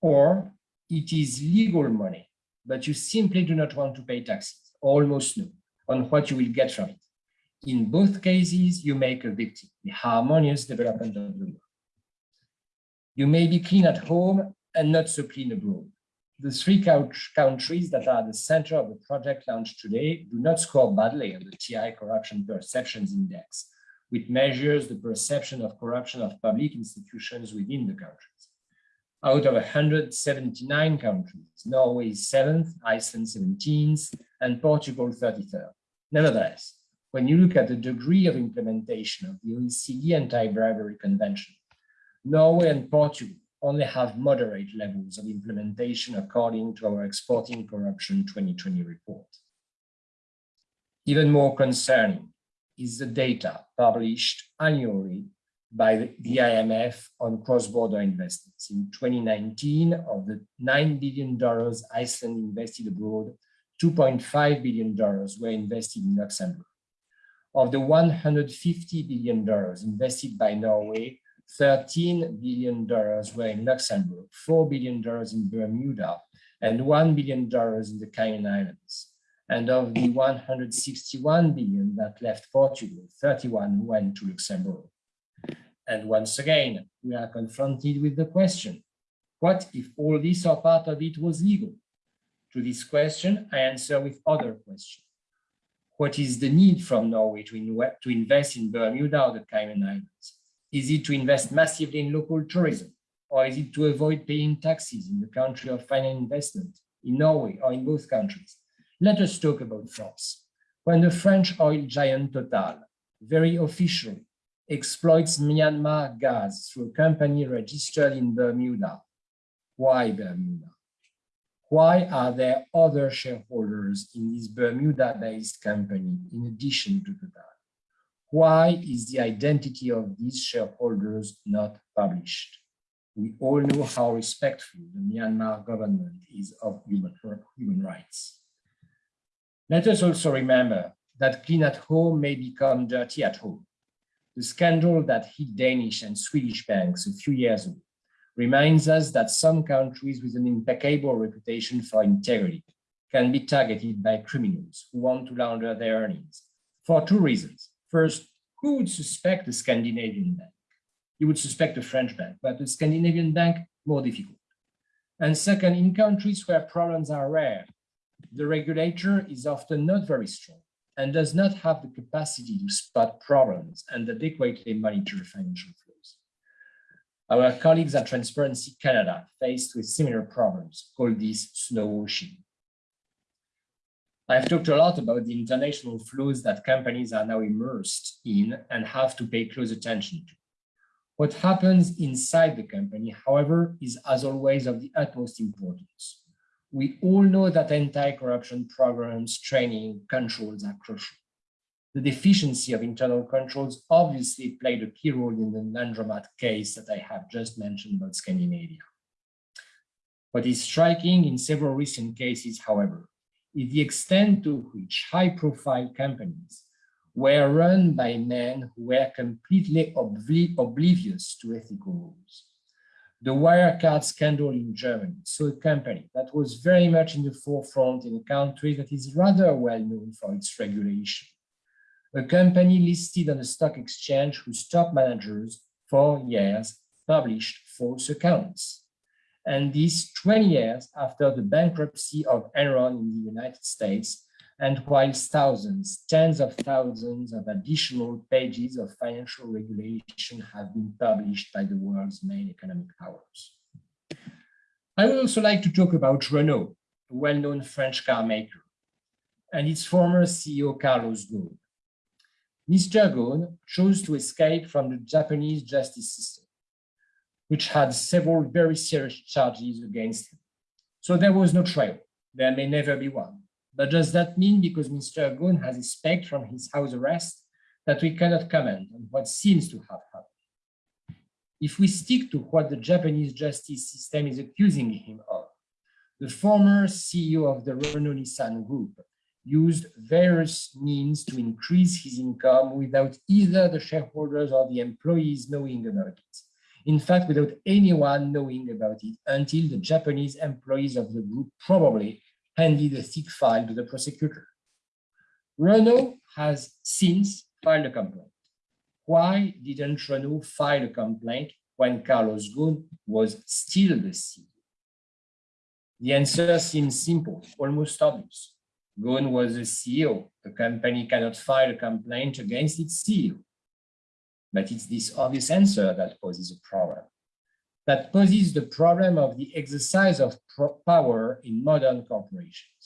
or it is legal money, but you simply do not want to pay taxes, almost no, on what you will get from it. In both cases, you make a victim, the harmonious development of the world. You may be clean at home and not so clean abroad. The three countries that are the center of the project launched today do not score badly on the TI Corruption Perceptions Index, which measures the perception of corruption of public institutions within the country out of 179 countries. Norway is seventh, Iceland 17th, and Portugal 33rd. Nevertheless, when you look at the degree of implementation of the OECD Anti-Bribery Convention, Norway and Portugal only have moderate levels of implementation according to our Exporting Corruption 2020 report. Even more concerning is the data published annually by the IMF on cross-border investments. In 2019, of the $9 billion Iceland invested abroad, $2.5 billion were invested in Luxembourg. Of the $150 billion invested by Norway, $13 billion were in Luxembourg, $4 billion in Bermuda, and $1 billion in the Cayman Islands. And of the 161 billion that left Portugal, 31 went to Luxembourg. And once again, we are confronted with the question, what if all this or part of it was legal? To this question, I answer with other questions. What is the need from Norway to, inwe- to invest in Bermuda or the Cayman Islands? Is it to invest massively in local tourism? Or is it to avoid paying taxes in the country of final investment, in Norway or in both countries? Let us talk about France. When the French oil giant Total very officially exploits Myanmar gas through a company registered in Bermuda, why Bermuda? Why are there other shareholders in this Bermuda-based company in addition to Total? Why is the identity of these shareholders not published? We all know how respectful the Myanmar government is of human, human rights. Let us also remember that clean at home may become dirty at home. The scandal that hit Danish and Swedish banks a few years ago reminds us that some countries with an impeccable reputation for integrity can be targeted by criminals who want to launder their earnings for two reasons. First, who would suspect a Scandinavian bank? You would suspect a French bank, but a Scandinavian bank, more difficult. And second, in countries where problems are rare, the regulator is often not very strong and does not have the capacity to spot problems and adequately monitor financial flows. Our colleagues at Transparency Canada, faced with similar problems, call this snow washing. I've talked a lot about the international flows that companies are now immersed in and have to pay close attention to. What happens inside the company, however, is as always of the utmost importance. We all know that anti-corruption programs, training, controls are crucial. The deficiency of internal controls obviously played a key role in the Laundromat case that I have just mentioned about Scandinavia. What is striking in several recent cases, however, is the extent to which high-profile companies were run by men who were completely obli oblivious to ethical rules. The Wirecard scandal in Germany So a company that was very much in the forefront in a country that is rather well known for its regulation. A company listed on the stock exchange whose top managers for years published false accounts and this 20 years after the bankruptcy of Enron in the United States, and whilst thousands, tens of thousands of additional pages of financial regulation have been published by the world's main economic powers. I would also like to talk about Renault, a well-known French car maker, and its former CEO, Carlos Ghosn. Mr. Ghosn chose to escape from the Japanese justice system which had several very serious charges against him. So there was no trial. There may never be one. But does that mean because Mr. Ghosn has escaped from his house arrest that we cannot comment on what seems to have happened? If we stick to what the Japanese justice system is accusing him of, the former CEO of the Renault Nissan Group used various means to increase his income without either the shareholders or the employees knowing about it in fact, without anyone knowing about it until the Japanese employees of the group probably handed a thick file to the prosecutor. Renault has since filed a complaint. Why didn't Renault file a complaint when Carlos Ghosn was still the CEO? The answer seems simple, almost obvious. Ghosn was the CEO. The company cannot file a complaint against its CEO. But it's this obvious answer that poses a problem. That poses the problem of the exercise of power in modern corporations.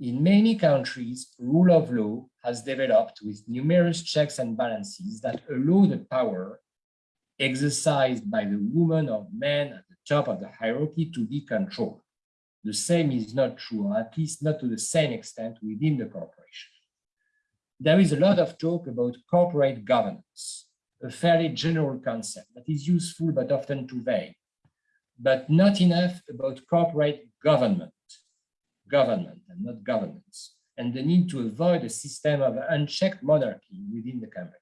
In many countries, rule of law has developed with numerous checks and balances that allow the power exercised by the woman or man at the top of the hierarchy to be controlled. The same is not true, or at least not to the same extent within the corporation. There is a lot of talk about corporate governance, a fairly general concept that is useful but often too vague, but not enough about corporate government, government and not governance, and the need to avoid a system of unchecked monarchy within the company.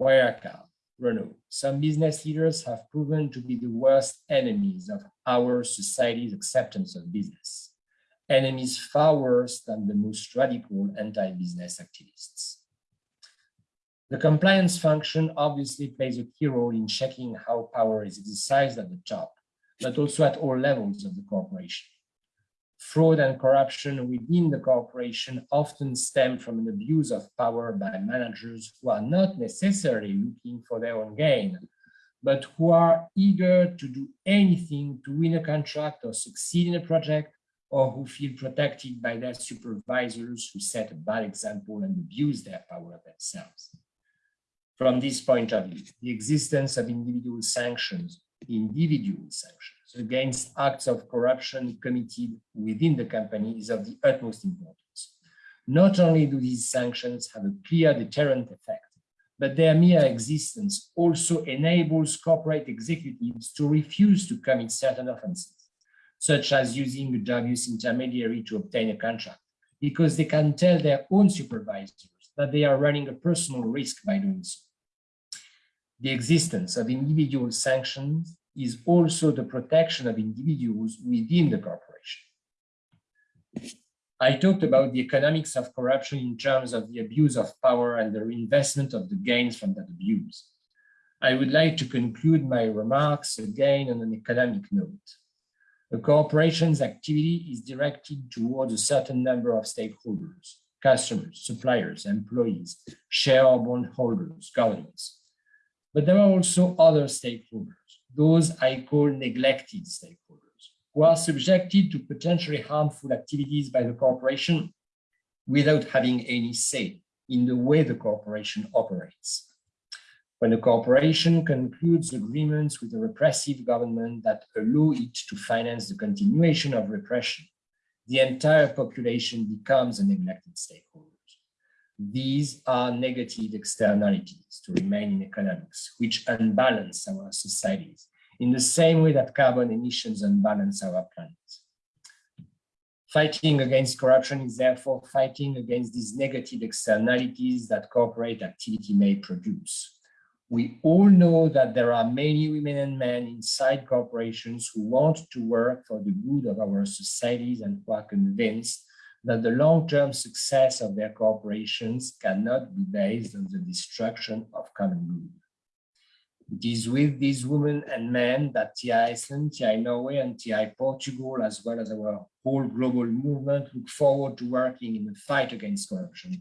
Wirecard, Renault, some business leaders have proven to be the worst enemies of our society's acceptance of business, enemies far worse than the most radical anti-business activists. The compliance function obviously plays a key role in checking how power is exercised at the top, but also at all levels of the corporation. Fraud and corruption within the corporation often stem from an abuse of power by managers who are not necessarily looking for their own gain, but who are eager to do anything to win a contract or succeed in a project, or who feel protected by their supervisors who set a bad example and abuse their power themselves. From this point of view, the existence of individual sanctions, individual sanctions against acts of corruption committed within the company is of the utmost importance. Not only do these sanctions have a clear deterrent effect, but their mere existence also enables corporate executives to refuse to commit certain offenses, such as using a dubious intermediary to obtain a contract, because they can tell their own supervisors that they are running a personal risk by doing so. The existence of individual sanctions is also the protection of individuals within the corporation. I talked about the economics of corruption in terms of the abuse of power and the reinvestment of the gains from that abuse. I would like to conclude my remarks again on an economic note. A corporation's activity is directed towards a certain number of stakeholders, customers, suppliers, employees, share or bondholders, governments. But there are also other stakeholders those I call neglected stakeholders, who are subjected to potentially harmful activities by the corporation without having any say in the way the corporation operates. When a corporation concludes agreements with a repressive government that allow it to finance the continuation of repression, the entire population becomes a neglected stakeholder. These are negative externalities to remain in economics, which unbalance our societies in the same way that carbon emissions unbalance our planet. Fighting against corruption is therefore fighting against these negative externalities that corporate activity may produce. We all know that there are many women and men inside corporations who want to work for the good of our societies and who are convinced that the long-term success of their corporations cannot be based on the destruction of common good. It is with these women and men that TI Iceland, TI Norway, and TI Portugal, as well as our whole global movement, look forward to working in the fight against corruption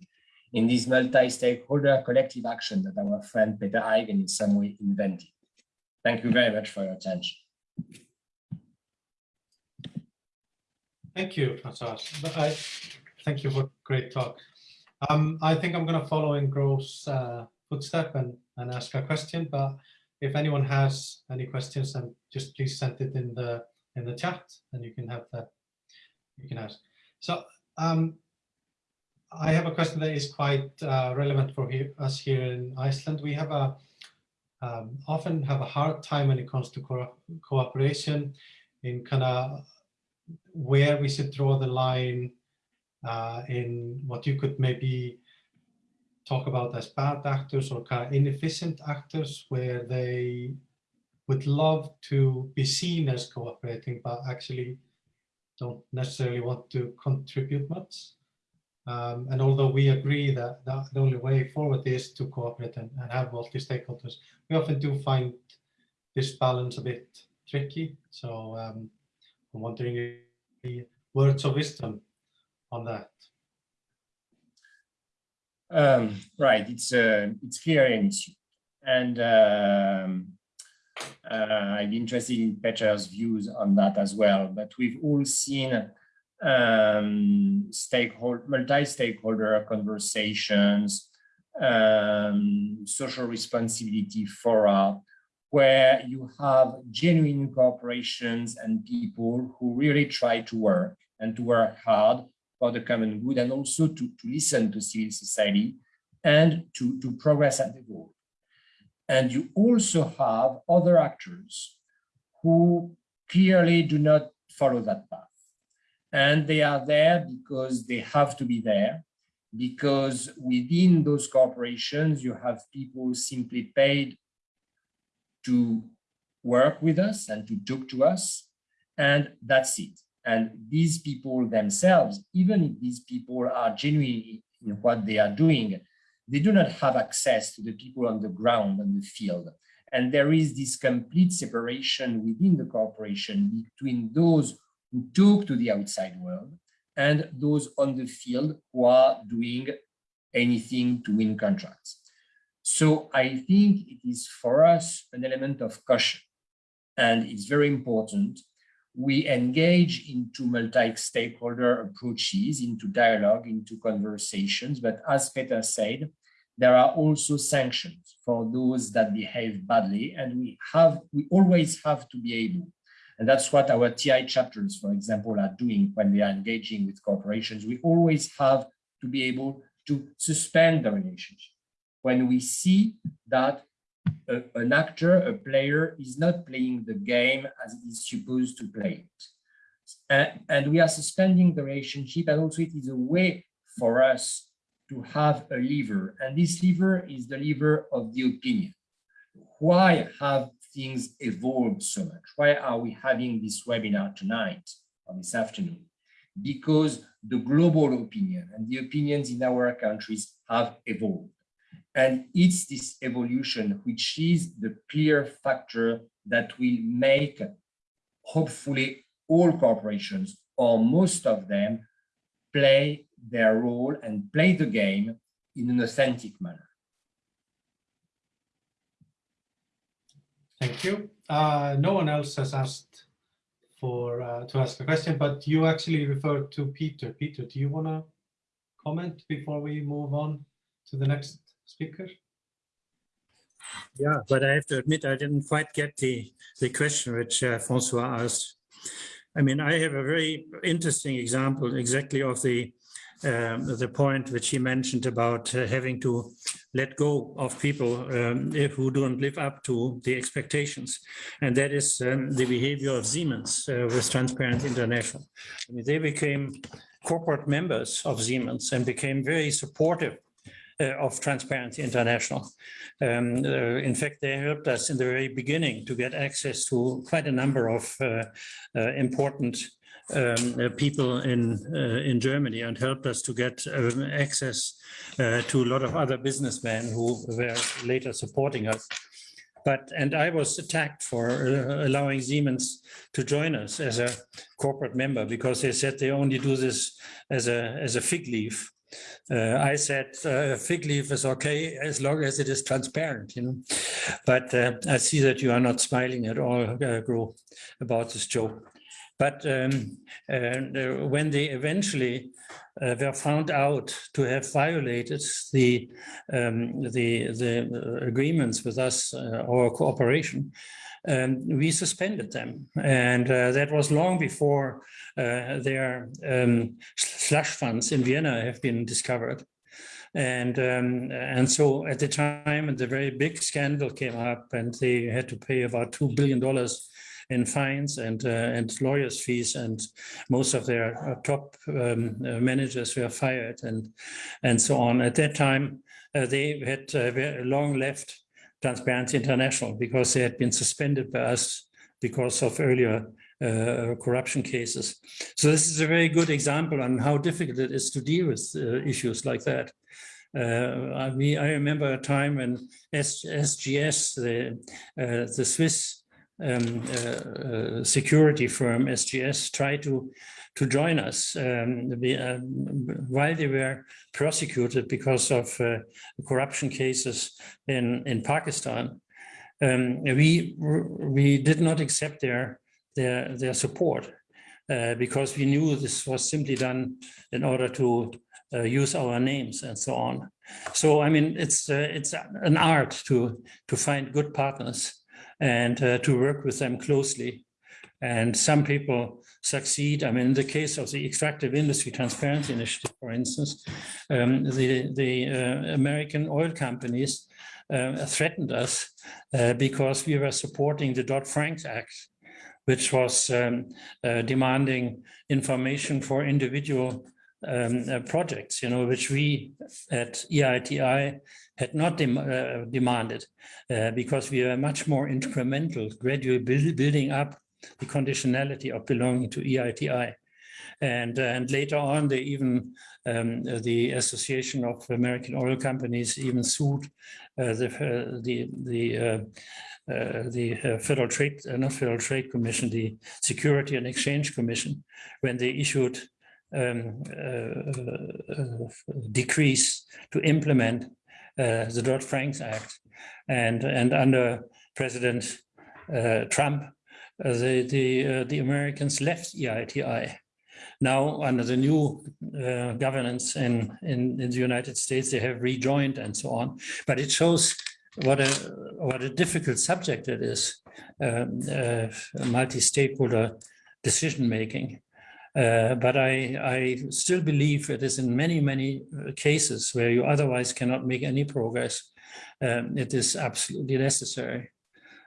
in this multi-stakeholder collective action that our friend Peter Eigen in some way invented. Thank you very much for your attention. Thank you, Francois. But I thank you for great talk. Um, I think I'm going to follow in Gro's uh, footstep and, and ask a question. But if anyone has any questions, then just please send it in the in the chat, and you can have that. You can ask. So um, I have a question that is quite uh, relevant for here, us here in Iceland. We have a um, often have a hard time when it comes to co cooperation in kind of where we should draw the line uh, in what you could maybe talk about as bad actors or kind of inefficient actors where they would love to be seen as cooperating but actually don't necessarily want to contribute much. Um, and although we agree that, that the only way forward is to cooperate and, and have multi-stakeholders, we often do find this balance a bit tricky. So um, I'm wondering if words of wisdom on that. Um, right, it's uh, it's clearly an issue, and um, uh, I'd be interested in Peter's views on that as well. But we've all seen um, stakeholder, multi-stakeholder conversations um, social responsibility fora where you have genuine corporations and people who really try to work and to work hard for the common good and also to, to listen to civil society and to, to progress at the goal. And you also have other actors who clearly do not follow that path. And they are there because they have to be there, because within those corporations, you have people simply paid to work with us and to talk to us, and that's it. And these people themselves, even if these people are genuine in what they are doing, they do not have access to the people on the ground and the field. And there is this complete separation within the corporation between those who talk to the outside world and those on the field who are doing anything to win contracts. So I think it is for us an element of caution and it's very important. We engage into multi-stakeholder approaches, into dialogue, into conversations, but as Peter said, there are also sanctions for those that behave badly and we have, we always have to be able and that's what our TI chapters, for example, are doing when we are engaging with corporations. We always have to be able to suspend the relationship when we see that a, an actor, a player is not playing the game as it is supposed to play it. And, and we are suspending the relationship and also it is a way for us to have a lever and this lever is the lever of the opinion. Why have things evolved so much? Why are we having this webinar tonight or this afternoon? Because the global opinion and the opinions in our countries have evolved. And it's this evolution which is the clear factor that will make, hopefully, all corporations or most of them play their role and play the game in an authentic manner. Thank you. Uh, no one else has asked for uh, to ask a question, but you actually referred to Peter. Peter, do you want to comment before we move on to the next speaker? Yeah, but I have to admit, I didn't quite get the, the question which uh, Francois asked. I mean, I have a very interesting example exactly of the um, the point which he mentioned about uh, having to let go of people um, who don't live up to the expectations. And that is um, the behavior of Siemens uh, with Transparency International. I mean, they became corporate members of Siemens and became very supportive uh, of Transparency International. Um, uh, in fact, they helped us in the very beginning to get access to quite a number of uh, uh important um, uh, people in uh, in Germany and helped us to get um, access uh, to a lot of other businessmen who were later supporting us. But and I was attacked for uh, allowing Siemens to join us as a corporate member because they said they only do this as a as a fig leaf. Uh, I said uh, fig leaf is okay as long as it is transparent, you know. But I see that you are not smiling at all, uh, Gro, about this joke. But um, uh, when they eventually uh, were found out to have violated the um, the, the agreements with us, uh, our cooperation, um, we suspended them, and uh, that was long before uh, their um, slush funds in Vienna have been discovered. And um, and so at the time, the very big scandal came up, and they had to pay about two billion dollars in fines and uh, and lawyers fees and most of their uh, top um, uh, managers were fired and and so on at that time they had long left Transparency International because they had been suspended by us because of earlier uh, corruption cases. So this is a very good example on how difficult it is to deal with uh, issues like that. Uh, I, mean, I remember a time when S SGS, the, the Swiss um, uh, security firm SGS tried to to join us um, uh, while they were prosecuted because of uh, corruption cases in in Pakistan. Um, we we did not accept their their their support uh, because we knew this was simply done in order to uh, use our names and so on. So I mean, it's uh, it's an art to to find good partners and uh, to work with them closely. And some people succeed. I mean, in the case of the Extractive Industry Transparency Initiative, for instance, um, the the uh, American oil companies uh, threatened us uh, because we were supporting the Dodd-Frank Act, which was um, uh, demanding information for individual um, uh, projects, you know, which we at EITI had not dem uh, demanded uh, because we are much more incremental, gradually build building up the conditionality of belonging to EITI. And, and later on, they even, um, the Association of American Oil Companies even sued uh, the, uh, the, the, uh, uh, the uh, Federal Trade, uh, not Federal Trade Commission, the Security and Exchange Commission, when they issued um, uh, uh, decrees to implement uh, the Dodd-Frank Act. And, and under President Trump, the, the, the Americans left EITI. Now, under the new uh, governance in, in, in the United States, they have rejoined and so on. But it shows what a, what a difficult subject it is, um, uh, multi-stakeholder decision-making. Uh, but I, I still believe it is in many, many uh, cases where you otherwise cannot make any progress. Um, it is absolutely necessary.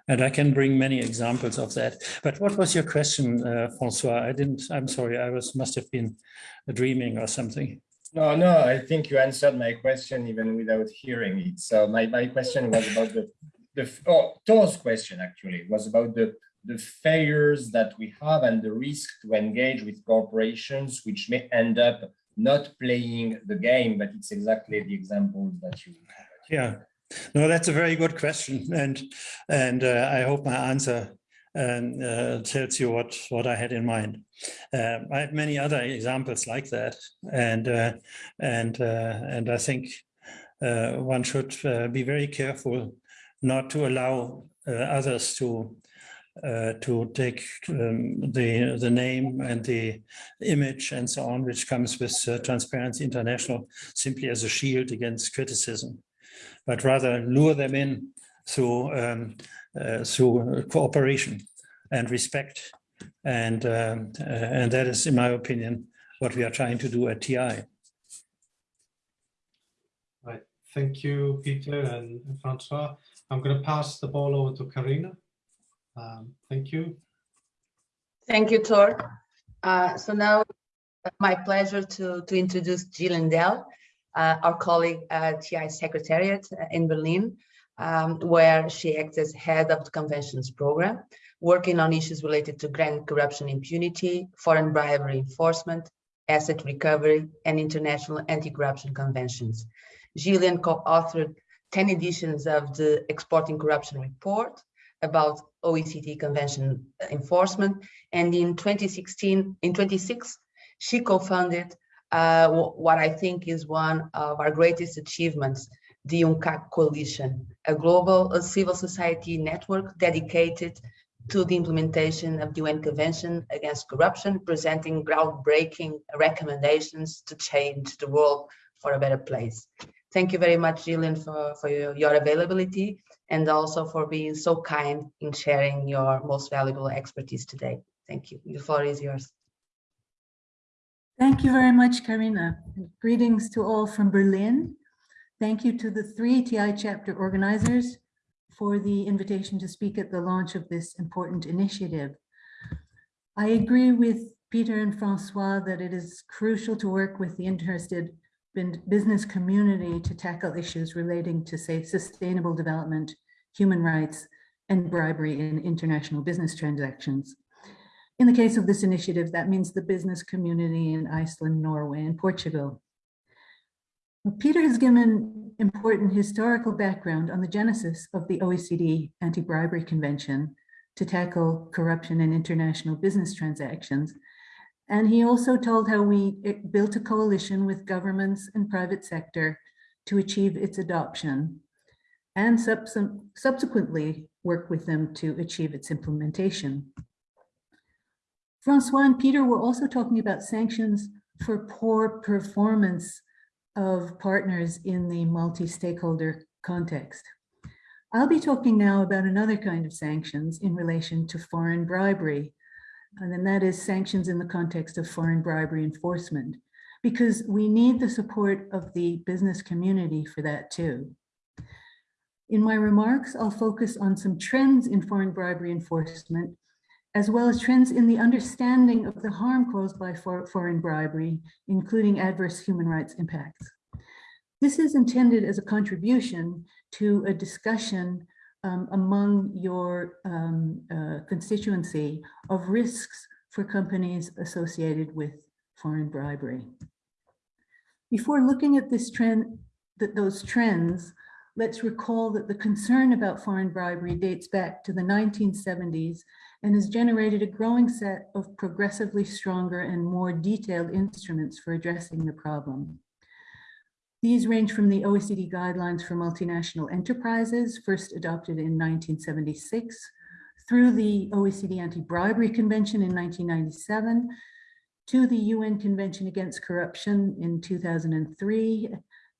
And I can bring many examples of that. But what was your question, uh, Francois? I didn't, I'm sorry, I was must have been dreaming or something. No, no, I think you answered my question even without hearing it. So my, my question was about the, the, oh, Thor's question actually was about the, the failures that we have and the risk to engage with corporations, which may end up not playing the game, but it's exactly the examples that you. Yeah, no, that's a very good question, and and uh, I hope my answer um, uh, tells you what what I had in mind. Uh, I have many other examples like that, and uh, and uh, and I think uh, one should be very careful not to allow others to uh, to take um, the the name and the image and so on, which comes with uh, Transparency International, simply as a shield against criticism but rather lure them in through um, uh, through cooperation and respect, and um, uh, and that is, in my opinion, what we are trying to do at TI. Right. Thank you, Peter and Francois. I'm going to pass the ball over to Karina. Um, thank you. Thank you, Thor. Uh, so now my pleasure to, to introduce Gillian Dell, uh, our colleague at TI Secretariat in Berlin, um, where she acts as head of the conventions program, working on issues related to grand corruption impunity, foreign bribery enforcement, asset recovery, and international anti-corruption conventions. Gillian co-authored 10 editions of the Exporting Corruption Report about OECD convention enforcement. And in 2016, in 26, she co-founded uh, what I think is one of our greatest achievements, the UNCAC Coalition, a global civil society network dedicated to the implementation of the UN Convention Against Corruption, presenting groundbreaking recommendations to change the world for a better place. Thank you very much, Gillian, for, for your, your availability and also for being so kind in sharing your most valuable expertise today. Thank you. The floor is yours. Thank you very much, Karina. Greetings to all from Berlin. Thank you to the three TI chapter organizers for the invitation to speak at the launch of this important initiative. I agree with Peter and Francois that it is crucial to work with the interested business community to tackle issues relating to, say, sustainable development, human rights, and bribery in international business transactions. In the case of this initiative, that means the business community in Iceland, Norway, and Portugal. Peter has given important historical background on the genesis of the OECD Anti-Bribery Convention to tackle corruption in international business transactions. And he also told how we built a coalition with governments and private sector to achieve its adoption and subsequently work with them to achieve its implementation. Francois and Peter were also talking about sanctions for poor performance of partners in the multi-stakeholder context. I'll be talking now about another kind of sanctions in relation to foreign bribery, and then that is sanctions in the context of foreign bribery enforcement, because we need the support of the business community for that too. In my remarks, I'll focus on some trends in foreign bribery enforcement, as well as trends in the understanding of the harm caused by for foreign bribery, including adverse human rights impacts. This is intended as a contribution to a discussion um, among your um, uh, constituency of risks for companies associated with foreign bribery. Before looking at this trend, those trends, let's recall that the concern about foreign bribery dates back to the 1970s and has generated a growing set of progressively stronger and more detailed instruments for addressing the problem. These range from the OECD guidelines for multinational enterprises, first adopted in 1976, through the OECD Anti-Bribery Convention in 1997, to the UN Convention Against Corruption in 2003,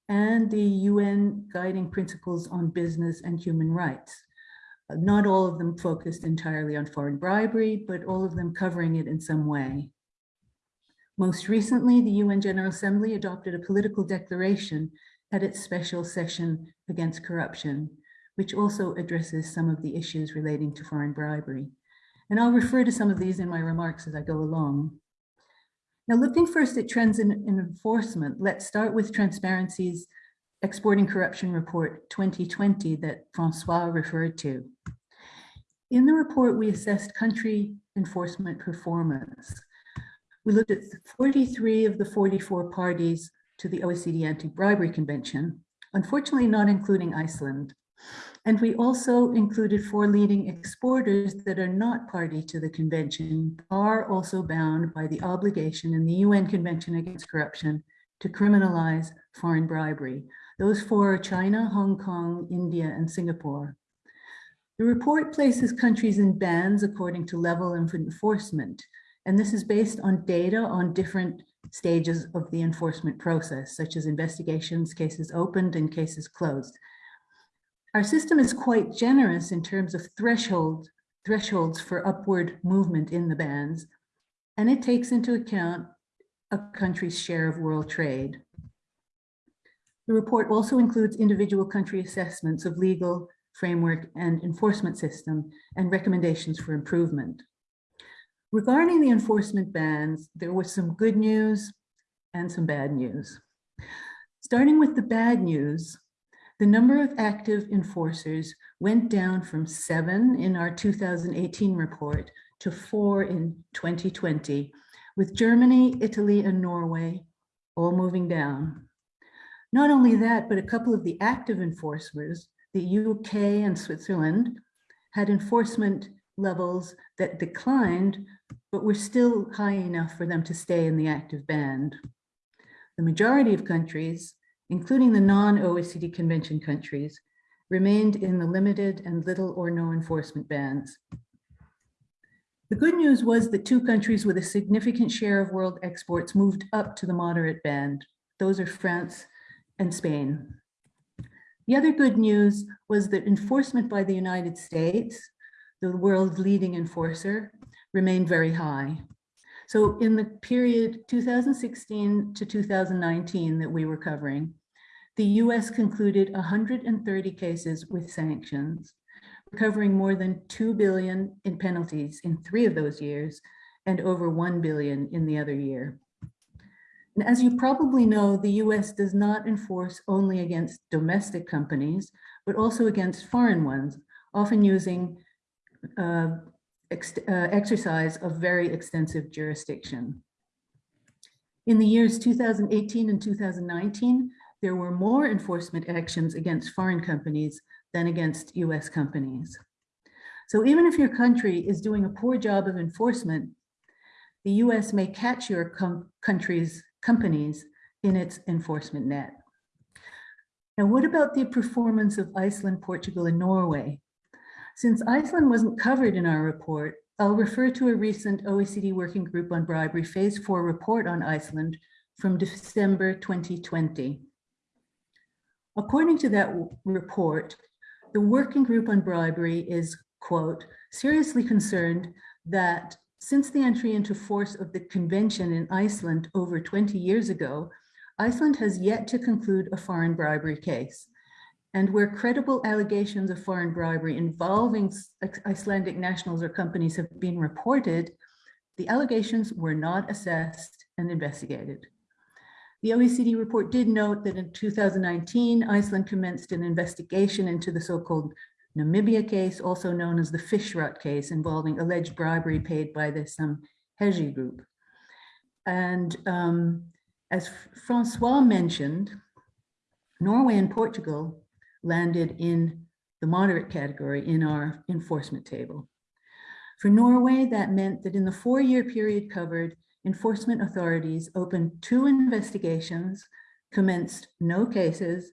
and the UN Guiding Principles on Business and Human Rights. Not all of them focused entirely on foreign bribery, but all of them covering it in some way. Most recently, the UN General Assembly adopted a political declaration at its special session against corruption, which also addresses some of the issues relating to foreign bribery. And I'll refer to some of these in my remarks as I go along. Now, looking first at trends in, in enforcement, let's start with Transparency's Exporting Corruption Report 2020 that Francois referred to. In the report, we assessed country enforcement performance. We looked at 43 of the 44 parties to the OECD Anti-Bribery Convention, unfortunately not including Iceland. And we also included four leading exporters that are not party to the convention, are also bound by the obligation in the UN Convention Against Corruption to criminalize foreign bribery. Those four are China, Hong Kong, India, and Singapore. The report places countries in bands according to level of enforcement, and this is based on data on different stages of the enforcement process, such as investigations, cases opened, and cases closed. Our system is quite generous in terms of threshold, thresholds for upward movement in the bands, and it takes into account a country's share of world trade. The report also includes individual country assessments of legal framework and enforcement system and recommendations for improvement. Regarding the enforcement bans, there was some good news and some bad news. Starting with the bad news, the number of active enforcers went down from seven in our 2018 report to four in 2020, with Germany, Italy, and Norway all moving down. Not only that, but a couple of the active enforcers, the UK and Switzerland, had enforcement levels that declined, but were still high enough for them to stay in the active band. The majority of countries, including the non-OECD convention countries, remained in the limited and little or no enforcement bands. The good news was that two countries with a significant share of world exports moved up to the moderate band. Those are France and Spain. The other good news was that enforcement by the United States the world's leading enforcer, remained very high. So in the period 2016 to 2019 that we were covering, the US concluded 130 cases with sanctions, recovering more than 2 billion in penalties in three of those years and over 1 billion in the other year. And as you probably know, the US does not enforce only against domestic companies, but also against foreign ones, often using Uh, uh, exercise of very extensive jurisdiction. In the years 2018 and 2019, there were more enforcement actions against foreign companies than against US companies. So even if your country is doing a poor job of enforcement, the US may catch your com country's companies in its enforcement net. Now, what about the performance of Iceland, Portugal, and Norway? Since Iceland wasn't covered in our report, I'll refer to a recent OECD Working Group on Bribery Phase 4 report on Iceland, from December 2020. According to that report, the working group on bribery is, quote, seriously concerned that since the entry into force of the convention in Iceland over 20 years ago, Iceland has yet to conclude a foreign bribery case. And where credible allegations of foreign bribery involving Icelandic nationals or companies have been reported, the allegations were not assessed and investigated. The OECD report did note that in 2019, Iceland commenced an investigation into the so-called Namibia case, also known as the Fishrot case, involving alleged bribery paid by the Samherji group. And um, as Francois mentioned, Norway and Portugal landed in the moderate category in our enforcement table. For Norway, that meant that in the four-year period covered, enforcement authorities opened two investigations, commenced no cases,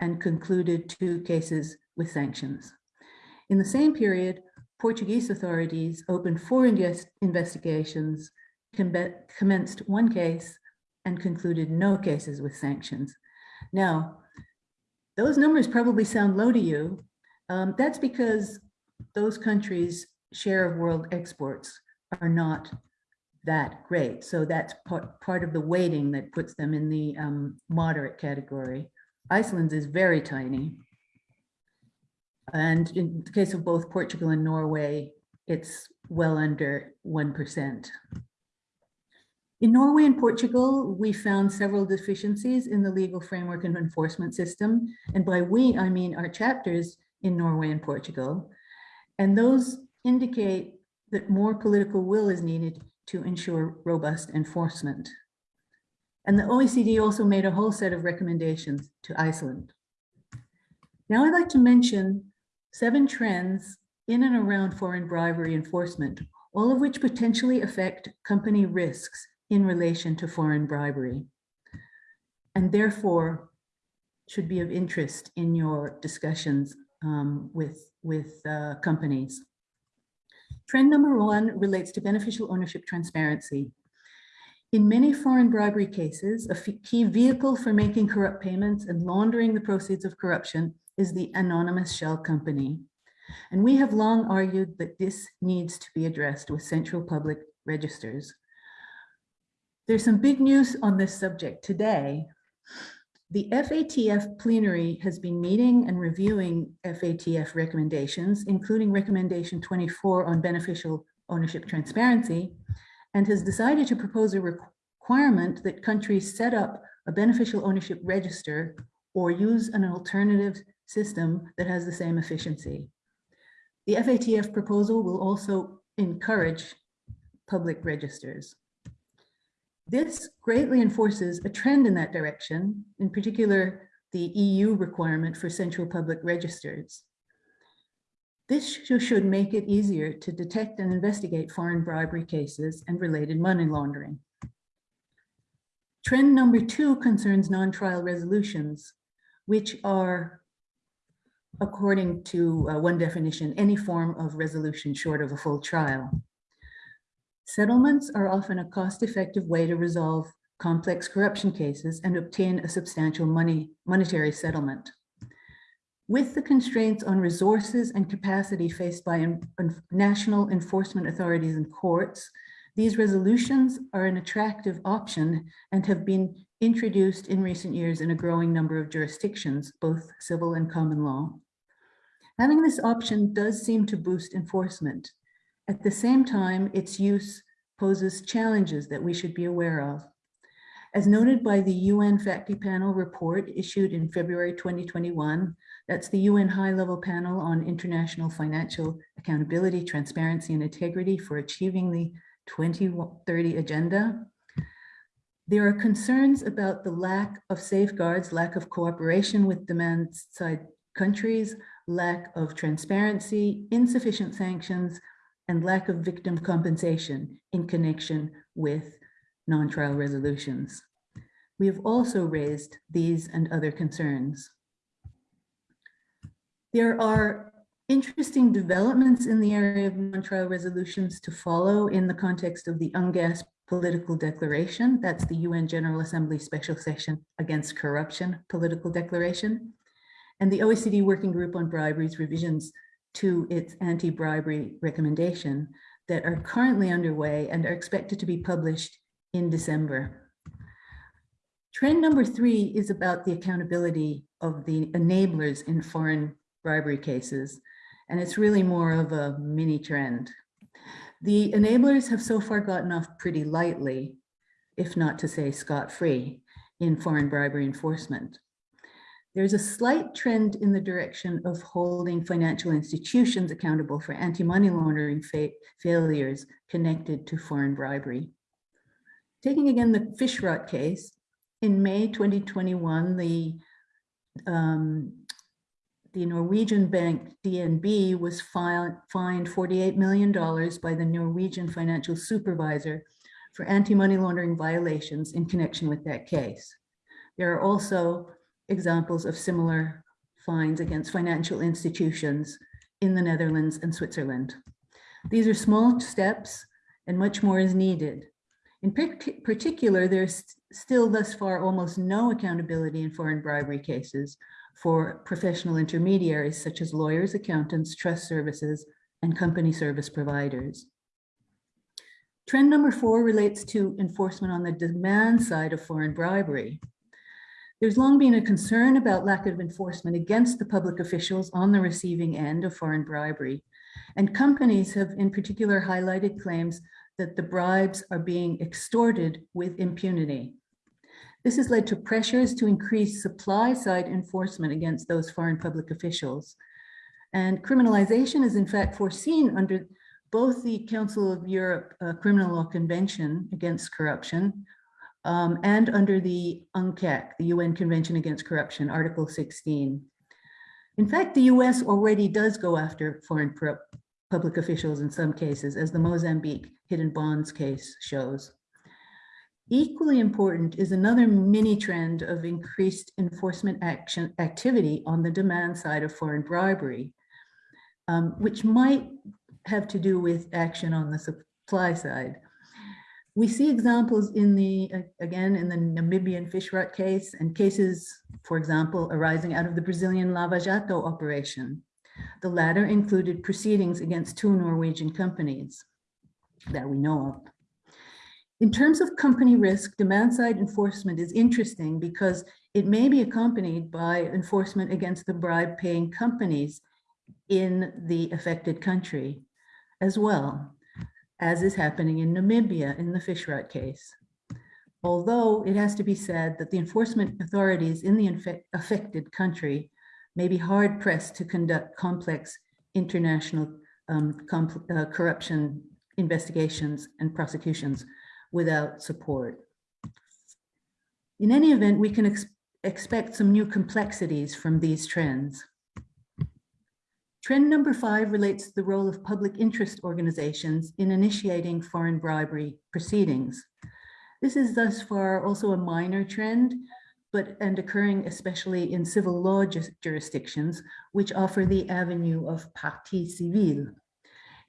and concluded two cases with sanctions. In the same period, Portuguese authorities opened four investigations, commenced one case, and concluded no cases with sanctions. Now, those numbers probably sound low to you. Um, that's because those countries' share of world exports are not that great. So that's part, part of the weighting that puts them in the um, moderate category. Iceland's is very tiny. And in the case of both Portugal and Norway, it's well under 1%. In Norway and Portugal, we found several deficiencies in the legal framework and enforcement system. And by we, I mean our chapters in Norway and Portugal. And those indicate that more political will is needed to ensure robust enforcement. And the OECD also made a whole set of recommendations to Iceland. Now I'd like to mention seven trends in and around foreign bribery enforcement, all of which potentially affect company risks in relation to foreign bribery, and therefore should be of interest in your discussions um, with, with uh, companies. Trend number one relates to beneficial ownership transparency. In many foreign bribery cases, a key vehicle for making corrupt payments and laundering the proceeds of corruption is the anonymous shell company. And we have long argued that this needs to be addressed with central public registers. There's some big news on this subject today. The FATF plenary has been meeting and reviewing FATF recommendations, including recommendation 24 on beneficial ownership transparency, and has decided to propose a requirement that countries set up a beneficial ownership register or use an alternative system that has the same efficiency. The FATF proposal will also encourage public registers. This greatly enforces a trend in that direction, in particular, the EU requirement for central public registers. This should make it easier to detect and investigate foreign bribery cases and related money laundering. Trend number two concerns non-trial resolutions, which are, according to uh, one definition, any form of resolution short of a full trial. Settlements are often a cost-effective way to resolve complex corruption cases and obtain a substantial money, monetary settlement. With the constraints on resources and capacity faced by national enforcement authorities and courts, these resolutions are an attractive option and have been introduced in recent years in a growing number of jurisdictions, both civil and common law. Having this option does seem to boost enforcement. At the same time, its use poses challenges that we should be aware of. As noted by the UN FACTI Panel report issued in February 2021, that's the UN High-Level Panel on International Financial Accountability, Transparency, and Integrity for Achieving the 2030 Agenda. There are concerns about the lack of safeguards, lack of cooperation with demand-side countries, lack of transparency, insufficient sanctions, and lack of victim compensation in connection with non-trial resolutions. We have also raised these and other concerns. There are interesting developments in the area of non-trial resolutions to follow in the context of the UNGASS political declaration. That's the UN General Assembly Special Session Against Corruption political declaration. And the OECD Working Group on Briberies revisions to its anti-bribery recommendation that are currently underway and are expected to be published in December. Trend number three is about the accountability of the enablers in foreign bribery cases, and it's really more of a mini trend. The enablers have so far gotten off pretty lightly, if not to say scot-free, in foreign bribery enforcement. There's a slight trend in the direction of holding financial institutions accountable for anti-money laundering fa failures connected to foreign bribery. Taking again the Fishrot case, in May 2021, the um, the Norwegian bank DNB was fined $48 million by the Norwegian financial supervisor for anti-money laundering violations in connection with that case. There are also examples of similar fines against financial institutions in the Netherlands and Switzerland. These are small steps and much more is needed. In particular, there's still thus far almost no accountability in foreign bribery cases for professional intermediaries such as lawyers, accountants, trust services, and company service providers. Trend number four relates to enforcement on the demand side of foreign bribery. There's long been a concern about lack of enforcement against the public officials on the receiving end of foreign bribery. And companies have in particular highlighted claims that the bribes are being extorted with impunity. This has led to pressures to increase supply side enforcement against those foreign public officials. And criminalization is in fact foreseen under both the Council of Europe uh, Criminal Law Convention against Corruption um, and under the UNCAC, the UN Convention Against Corruption, Article 16. In fact, the US already does go after foreign public officials in some cases, as the Mozambique hidden bonds case shows. Equally important is another mini trend of increased enforcement action activity on the demand side of foreign bribery, um, which might have to do with action on the supply side. We see examples in the, again, in the Namibian Fishrot case and cases, for example, arising out of the Brazilian Lava Jato operation. The latter included proceedings against two Norwegian companies that we know of. In terms of company risk, demand side enforcement is interesting because it may be accompanied by enforcement against the bribe paying companies in the affected country as well, as is happening in Namibia in the Fishrot case. Although it has to be said that the enforcement authorities in the affected country may be hard pressed to conduct complex international um, uh, corruption investigations and prosecutions without support. In any event, we can ex expect some new complexities from these trends. Trend number five relates to the role of public interest organizations in initiating foreign bribery proceedings. This is thus far also a minor trend, but and occurring especially in civil law jurisdictions, which offer the avenue of partie civile.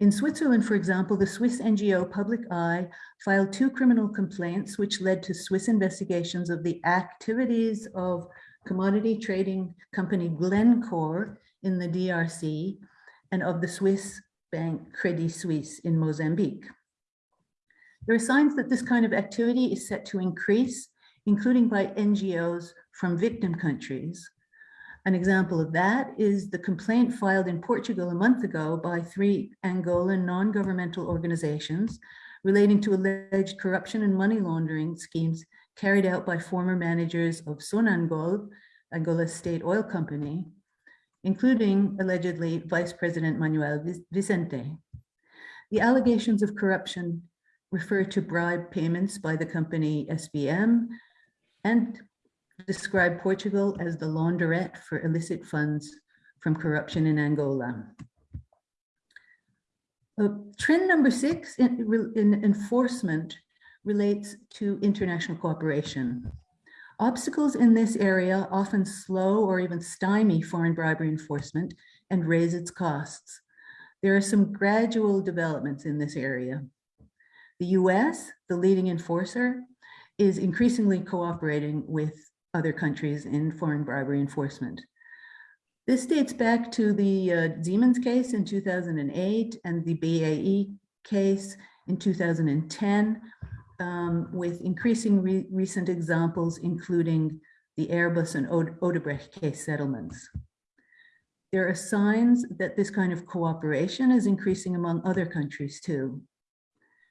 In Switzerland, for example, the Swiss NGO Public Eye filed two criminal complaints, which led to Swiss investigations of the activities of commodity trading company Glencore in the DRC and of the Swiss bank Credit Suisse in Mozambique. There are signs that this kind of activity is set to increase, including by NGOs from victim countries, an example of that is the complaint filed in Portugal a month ago by three Angolan non-governmental organizations relating to alleged corruption and money laundering schemes carried out by former managers of Sonangol, Angola's state oil company, including allegedly Vice President Manuel Vicente. The allegations of corruption refer to bribe payments by the company SBM and describe Portugal as the launderette for illicit funds from corruption in Angola. Uh, trend number six in, in enforcement relates to international cooperation. Obstacles in this area often slow or even stymie foreign bribery enforcement and raise its costs. There are some gradual developments in this area. The US, the leading enforcer, is increasingly cooperating with other countries in foreign bribery enforcement. This dates back to the uh, Siemens case in 2008 and the BAE case in 2010, um, with increasing re recent examples, including the Airbus and Ode Odebrecht case settlements. There are signs that this kind of cooperation is increasing among other countries too.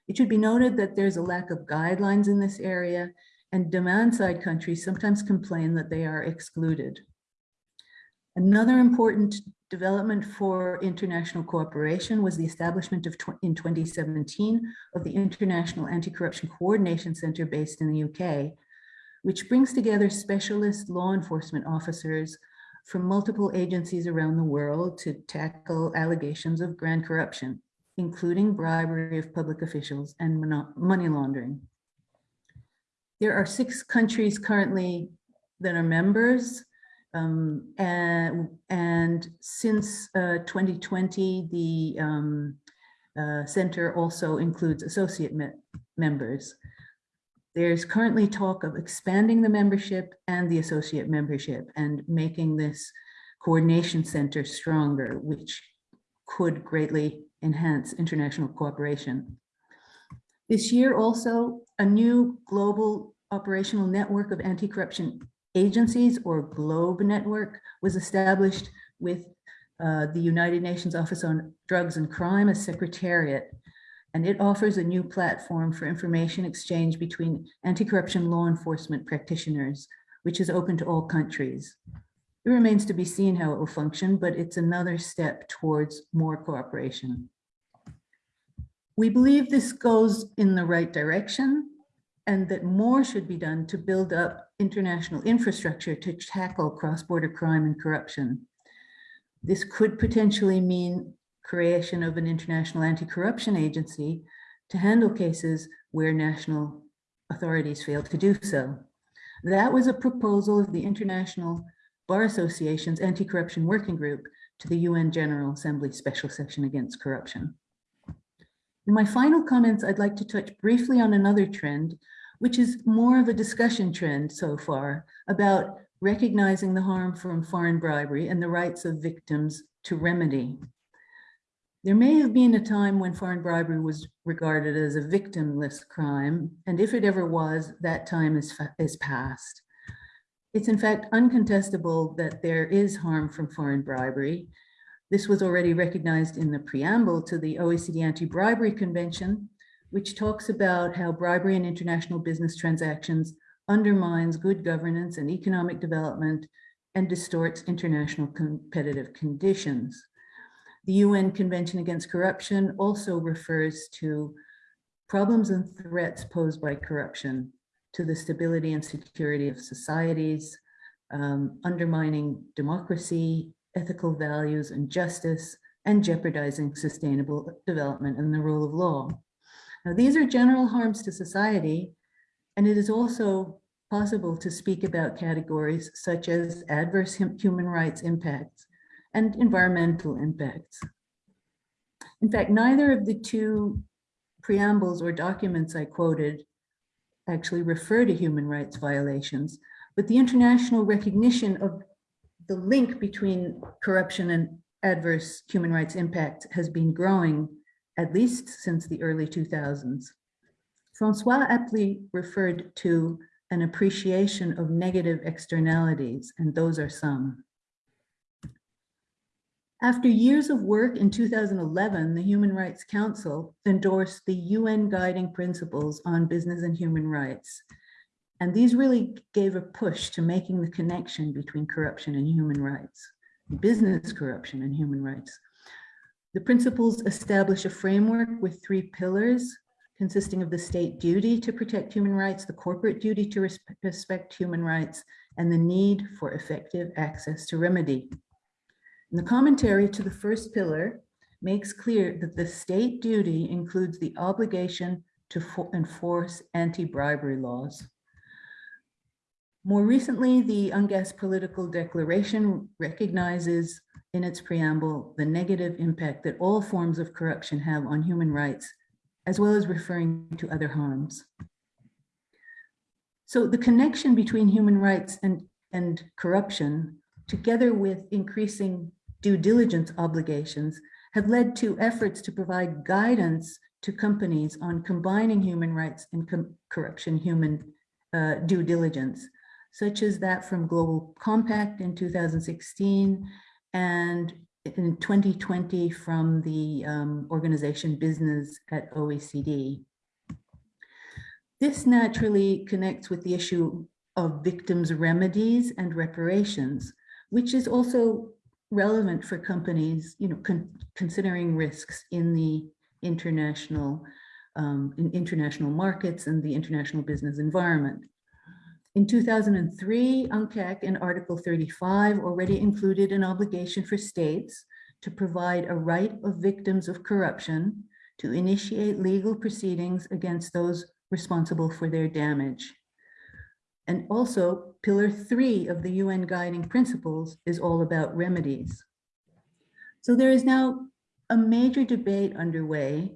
It should be noted that there's a lack of guidelines in this area and demand side countries sometimes complain that they are excluded. Another important development for international cooperation was the establishment of in 2017 of the International Anti-Corruption Coordination Center based in the UK, which brings together specialist law enforcement officers from multiple agencies around the world to tackle allegations of grand corruption including bribery of public officials and money laundering. There are six countries currently that are members. Um, and, and since uh, 2020, the um, uh, center also includes associate me members. There's currently talk of expanding the membership and the associate membership and making this coordination center stronger, which could greatly enhance international cooperation. This year also, a new global operational network of anti-corruption agencies or GLOBE network was established with uh, the United Nations Office on Drugs and Crime as secretariat. And it offers a new platform for information exchange between anti-corruption law enforcement practitioners, which is open to all countries. It remains to be seen how it will function, but it's another step towards more cooperation. We believe this goes in the right direction and that more should be done to build up international infrastructure to tackle cross-border crime and corruption. This could potentially mean creation of an international anti-corruption agency to handle cases where national authorities fail to do so. That was a proposal of the International Bar Association's Anti-Corruption Working Group to the UN General Assembly Special Session Against Corruption. In my final comments, I'd like to touch briefly on another trend, which is more of a discussion trend so far about recognizing the harm from foreign bribery and the rights of victims to remedy. There may have been a time when foreign bribery was regarded as a victimless crime, and if it ever was, that time is, is past. It's in fact uncontestable that there is harm from foreign bribery, this was already recognized in the preamble to the OECD Anti-Bribery Convention, which talks about how bribery in international business transactions undermines good governance and economic development and distorts international competitive conditions. The UN Convention Against Corruption also refers to problems and threats posed by corruption to the stability and security of societies, um, undermining democracy, ethical values and justice, and jeopardizing sustainable development and the rule of law. Now, these are general harms to society, and it is also possible to speak about categories such as adverse human rights impacts and environmental impacts. In fact, neither of the two preambles or documents I quoted actually refer to human rights violations, but the international recognition of the link between corruption and adverse human rights impact has been growing at least since the early 2000s. Francois aptly referred to an appreciation of negative externalities, and those are some. After years of work in 2011, the Human Rights Council endorsed the UN Guiding Principles on Business and Human Rights, and these really gave a push to making the connection between corruption and human rights, business corruption and human rights. The principles establish a framework with three pillars consisting of the state duty to protect human rights, the corporate duty to respect human rights, and the need for effective access to remedy. And the commentary to the first pillar makes clear that the state duty includes the obligation to enforce anti-bribery laws. More recently, the UNGASS political declaration recognizes in its preamble the negative impact that all forms of corruption have on human rights as well as referring to other harms. So the connection between human rights and, and corruption, together with increasing due diligence obligations, have led to efforts to provide guidance to companies on combining human rights and corruption human uh, due diligence, such as that from Global Compact in 2016 and in 2020 from the um, organization Business at OECD. This naturally connects with the issue of victims' remedies and reparations, which is also relevant for companies, you know, con considering risks in the international um, in international markets and the international business environment. In 2003, UNCAC in Article 35 already included an obligation for states to provide a right of victims of corruption to initiate legal proceedings against those responsible for their damage. And also, pillar three of the UN guiding principles is all about remedies. So there is now a major debate underway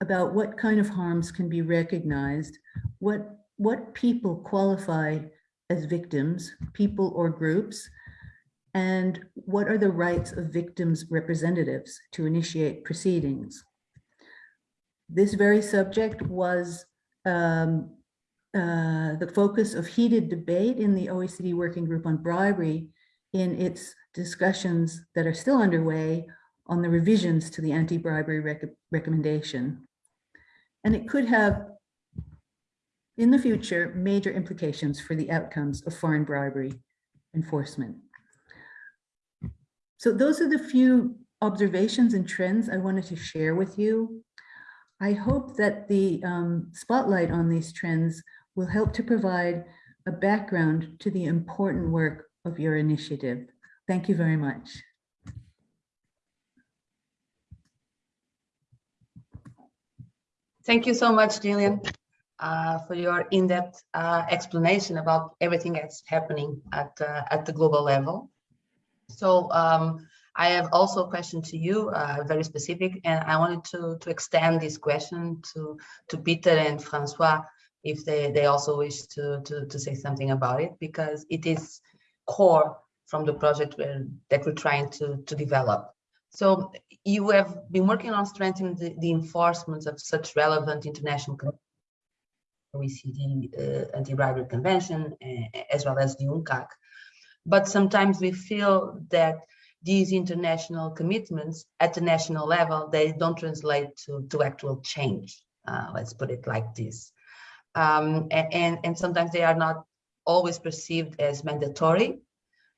about what kind of harms can be recognized, what what people qualify as victims, people or groups, and what are the rights of victims' representatives to initiate proceedings. This very subject was um, uh, the focus of heated debate in the OECD Working Group on Bribery in its discussions that are still underway on the revisions to the anti-bribery rec recommendation. And it could have in the future, major implications for the outcomes of foreign bribery enforcement. So those are the few observations and trends I wanted to share with you. I hope that the um, spotlight on these trends will help to provide a background to the important work of your initiative. Thank you very much. Thank you so much, Gillian uh, for your in-depth uh, explanation about everything that's happening at, uh, at the global level. So um, I have also a question to you, uh, very specific, and I wanted to, to extend this question to, to Peter and Francois if they, they also wish to, to, to say something about it, because it is core from the project where, that we're trying to, to develop. So you have been working on strengthening the, the enforcement of such relevant international OECD uh, Anti-Bribery Convention, uh, as well as the UNCAC. But sometimes we feel that these international commitments at the national level, they don't translate to, to actual change. Uh, let's put it like this. Um, and, and sometimes they are not always perceived as mandatory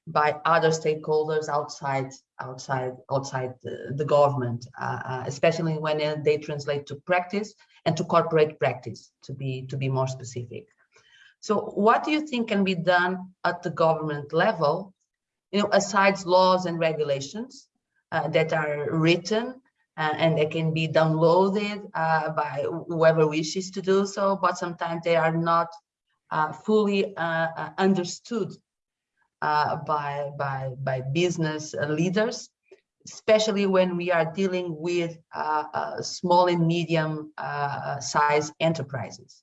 by other stakeholders outside outside outside the, the government, uh, uh, especially when they translate to practice and to corporate practice, to be to be more specific. So, what do you think can be done at the government level, you know, aside laws and regulations uh, that are written uh, and they can be downloaded uh, by whoever wishes to do so, but sometimes they are not uh, fully understood uh, by, by, by business leaders, especially when we are dealing with uh, uh, small and medium uh, size enterprises.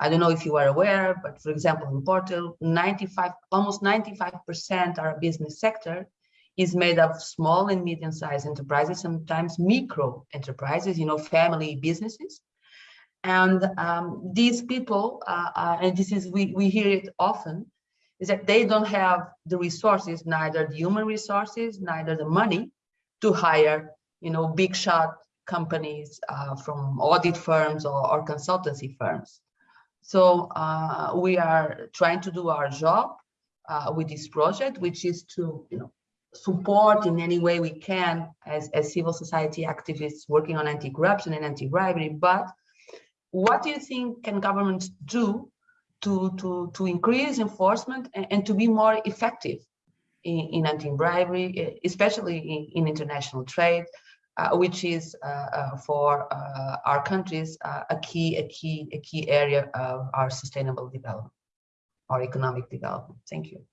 I don't know if you are aware, but for example, in Portugal, 95, almost 95% of our business sector is made up of small and medium sized enterprises, sometimes micro enterprises, you know, family businesses. And um, these people, uh, uh, and this is, we, we hear it often, is that they don't have the resources, neither the human resources, neither the money to hire, you know, big shot companies uh, from audit firms or, or consultancy firms. So uh, we are trying to do our job uh, with this project, which is to, you know, support in any way we can as, as civil society activists working on anti-corruption and anti-bribery. But what do you think can governments do to, to, to increase enforcement and, and to be more effective in, in anti-bribery, especially in, in, international trade, uh, which is uh, uh, for uh, our countries uh, a key, a key, a key area of our sustainable development, our economic development. Thank you.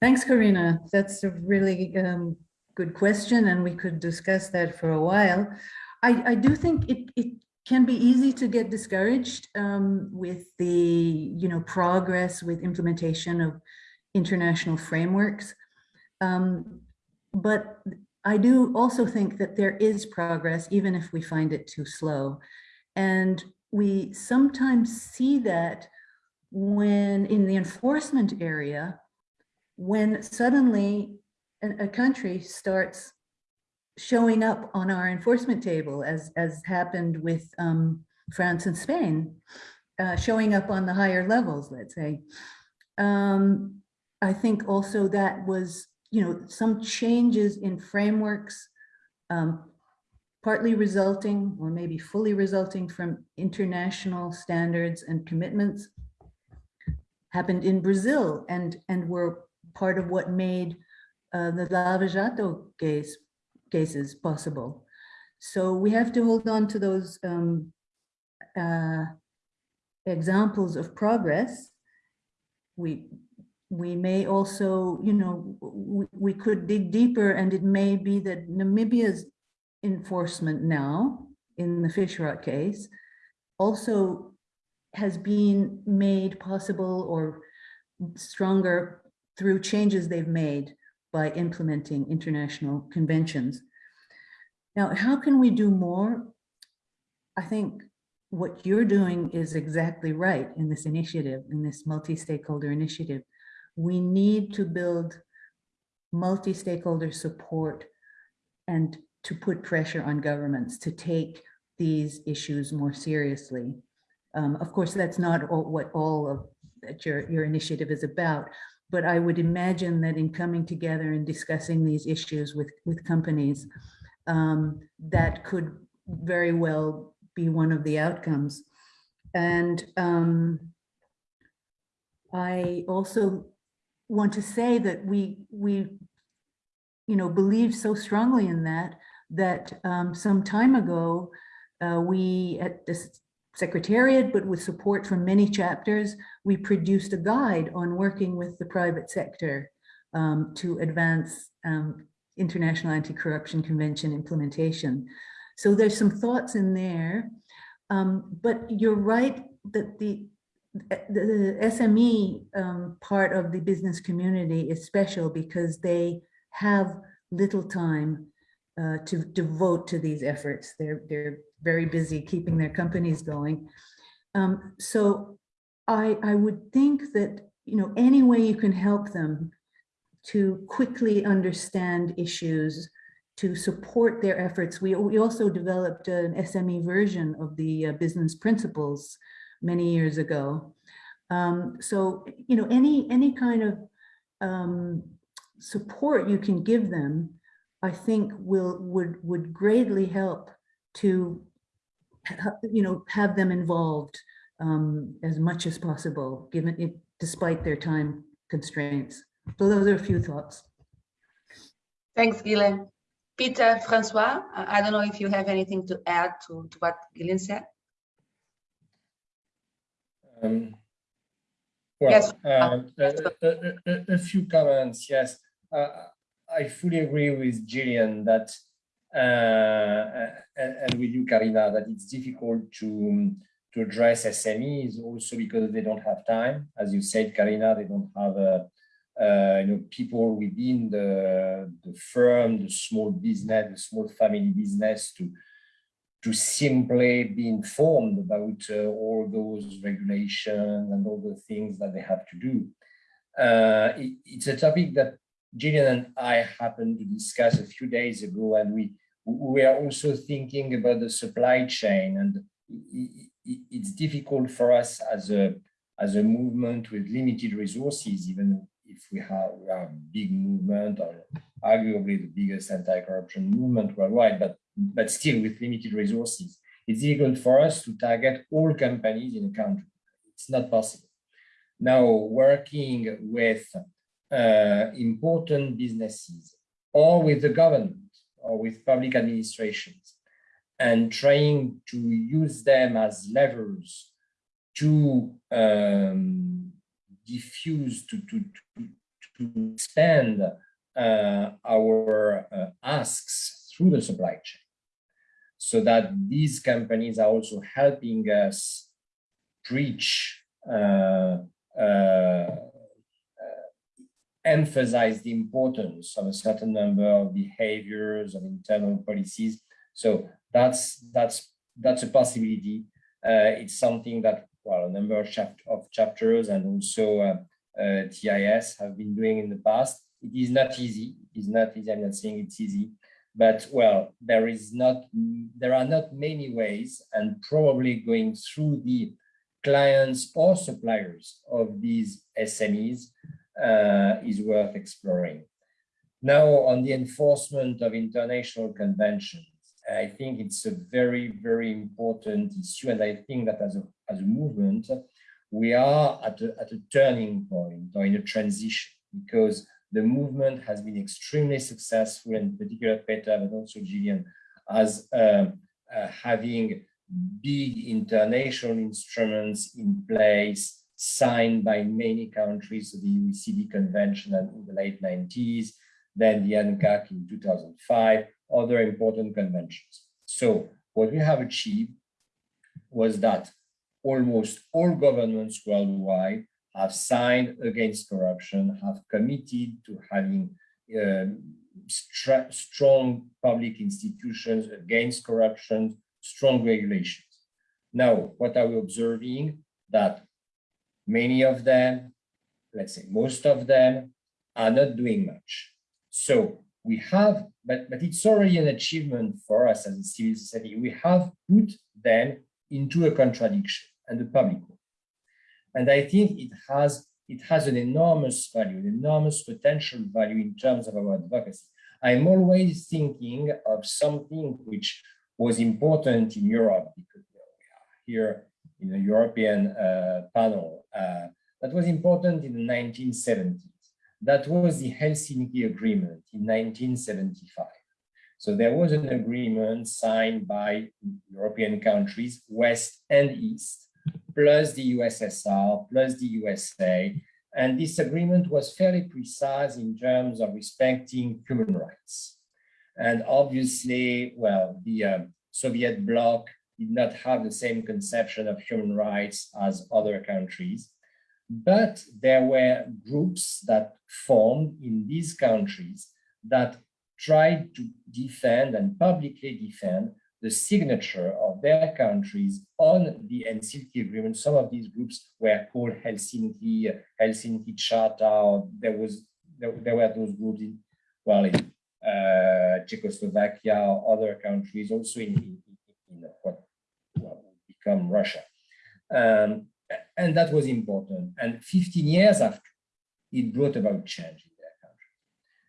Thanks, Karina. That's a really um, good question, and we could discuss that for a while. I, I do think it, it can be easy to get discouraged um, with the, you know, progress with implementation of international frameworks. Um, but I do also think that there is progress, even if we find it too slow. And we sometimes see that when in the enforcement area, when suddenly a, a country starts showing up on our enforcement table, as, as happened with um, France and Spain, uh, showing up on the higher levels, let's say. Um, I think also that was, you know, some changes in frameworks, um, partly resulting or maybe fully resulting from international standards and commitments happened in Brazil and, and were part of what made uh, the Lava Jato case, cases possible. So we have to hold on to those um, uh, examples of progress. We, we may also, you know, we, we could dig deeper and it may be that Namibia's enforcement now in the Fishrot case also has been made possible or stronger through changes they've made by implementing international conventions. Now, how can we do more? I think what you're doing is exactly right in this initiative, in this multi-stakeholder initiative. We need to build multi-stakeholder support and to put pressure on governments to take these issues more seriously. Um, of course, that's not all, what all of that your, your initiative is about, but I would imagine that in coming together and discussing these issues with, with companies, um, that could very well be one of the outcomes. And um, I also want to say that we, we, you know, believe so strongly in that, that um, some time ago, uh, we at this secretariat, but with support from many chapters, we produced a guide on working with the private sector um, to advance um, International Anti-Corruption Convention implementation. So there's some thoughts in there, um, but you're right that the, the SME um, part of the business community is special because they have little time uh, to devote to these efforts. They're, they're very busy keeping their companies going. Um, so I, I would think that, you know, any way you can help them to quickly understand issues, to support their efforts. We, we also developed an SME version of the uh, business principles many years ago. Um, so, you know, any, any kind of um, support you can give them, I think will, would, would greatly help to you know, have them involved um, as much as possible, given it, despite their time constraints. So those are a few thoughts. Thanks, Gillian. Peter, Francois, I don't know if you have anything to add to, to what Gillian said. Um, well, Yes. um, a, a- a- a few comments, yes. Uh, I fully agree with Gillian that, uh, and, and with you, Karina, that it's difficult to, to address SMEs also because they don't have time. As you said, Karina, they don't have, uh, uh, you know, people within the, the firm, the small business, the small family business to, to simply be informed about uh, all those regulations and all the things that they have to do. Uh, it, it's a topic that Gillian and I happened to discuss a few days ago, and we we are also thinking about the supply chain, and it, it, it's difficult for us as a as a movement with limited resources, even if we have we a big movement or arguably the biggest anti-corruption movement worldwide, but but still with limited resources, it's difficult for us to target all companies in a country. It's not possible. Now, working with uh, important businesses or with the government or with public administrations and trying to use them as levers to um, diffuse, to, to, to, to expand uh, our uh, asks through the supply chain. So that these companies are also helping us preach, uh, uh, emphasize the importance of a certain number of behaviors of internal policies. So that's that's that's a possibility. Uh, it's something that well a number of, chap of chapters and also uh, uh, TIS have been doing in the past. It is not easy. It is not easy. I'm not saying it's easy, but well, there is not there are not many ways, and probably going through the clients or suppliers of these SMEs is worth exploring. Now, on the enforcement of international conventions, I think it's a very, very important issue. And I think that as a, as a movement, we are at a, at a turning point or in a transition because the movement has been extremely successful, in particular Peter, but also Gillian, as uh, uh, having big international instruments in place signed by many countries, the OECD convention in the late 90s, then the UNCAC in 2005, other important conventions. So what we have achieved was that almost all governments worldwide have signed against corruption, have committed to having uh, strong public institutions against corruption, strong regulations. Now, what are we observing? That Many of them, let's say most of them, are not doing much. So we have, but, but it's already an achievement for us as a civil society. We have put them into a contradiction and the public. one. And I think it has it has an enormous value, an enormous potential value in terms of our advocacy. I'm always thinking of something which was important in Europe because you know, we are here in the European uh, panel uh, that was important in the 1970s. That was the Helsinki Agreement in 1975. So there was an agreement signed by European countries, West and East, plus the USSR, plus the USA. And this agreement was fairly precise in terms of respecting human rights. And obviously, well, the uh, Soviet bloc did not have the same conception of human rights as other countries. But there were groups that formed in these countries that tried to defend and publicly defend the signature of their countries on the Helsinki Agreement. Some of these groups were called Helsinki, Helsinki Charter. There was there, there were those groups in well in uh, Czechoslovakia or other countries, also in, in, in what become Russia. Um, and that was important. And 15 years after, it brought about change in their country.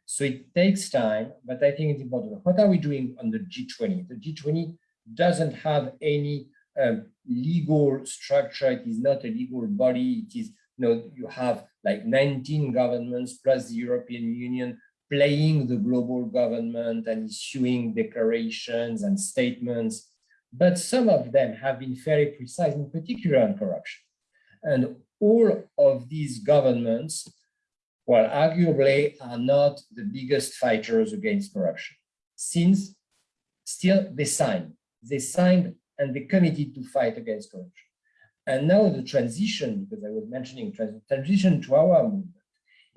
So it takes time, but I think it's important. What are we doing on the G20? The G20 doesn't have any um, legal structure. It is not a legal body. It is, you know, you have like 19 governments plus the European Union playing the global government and issuing declarations and statements but some of them have been very precise, in particular on corruption. And all of these governments, well, arguably are not the biggest fighters against corruption, since still they signed, they signed and they committed to fight against corruption. And now the transition, because I was mentioning transition to our movement,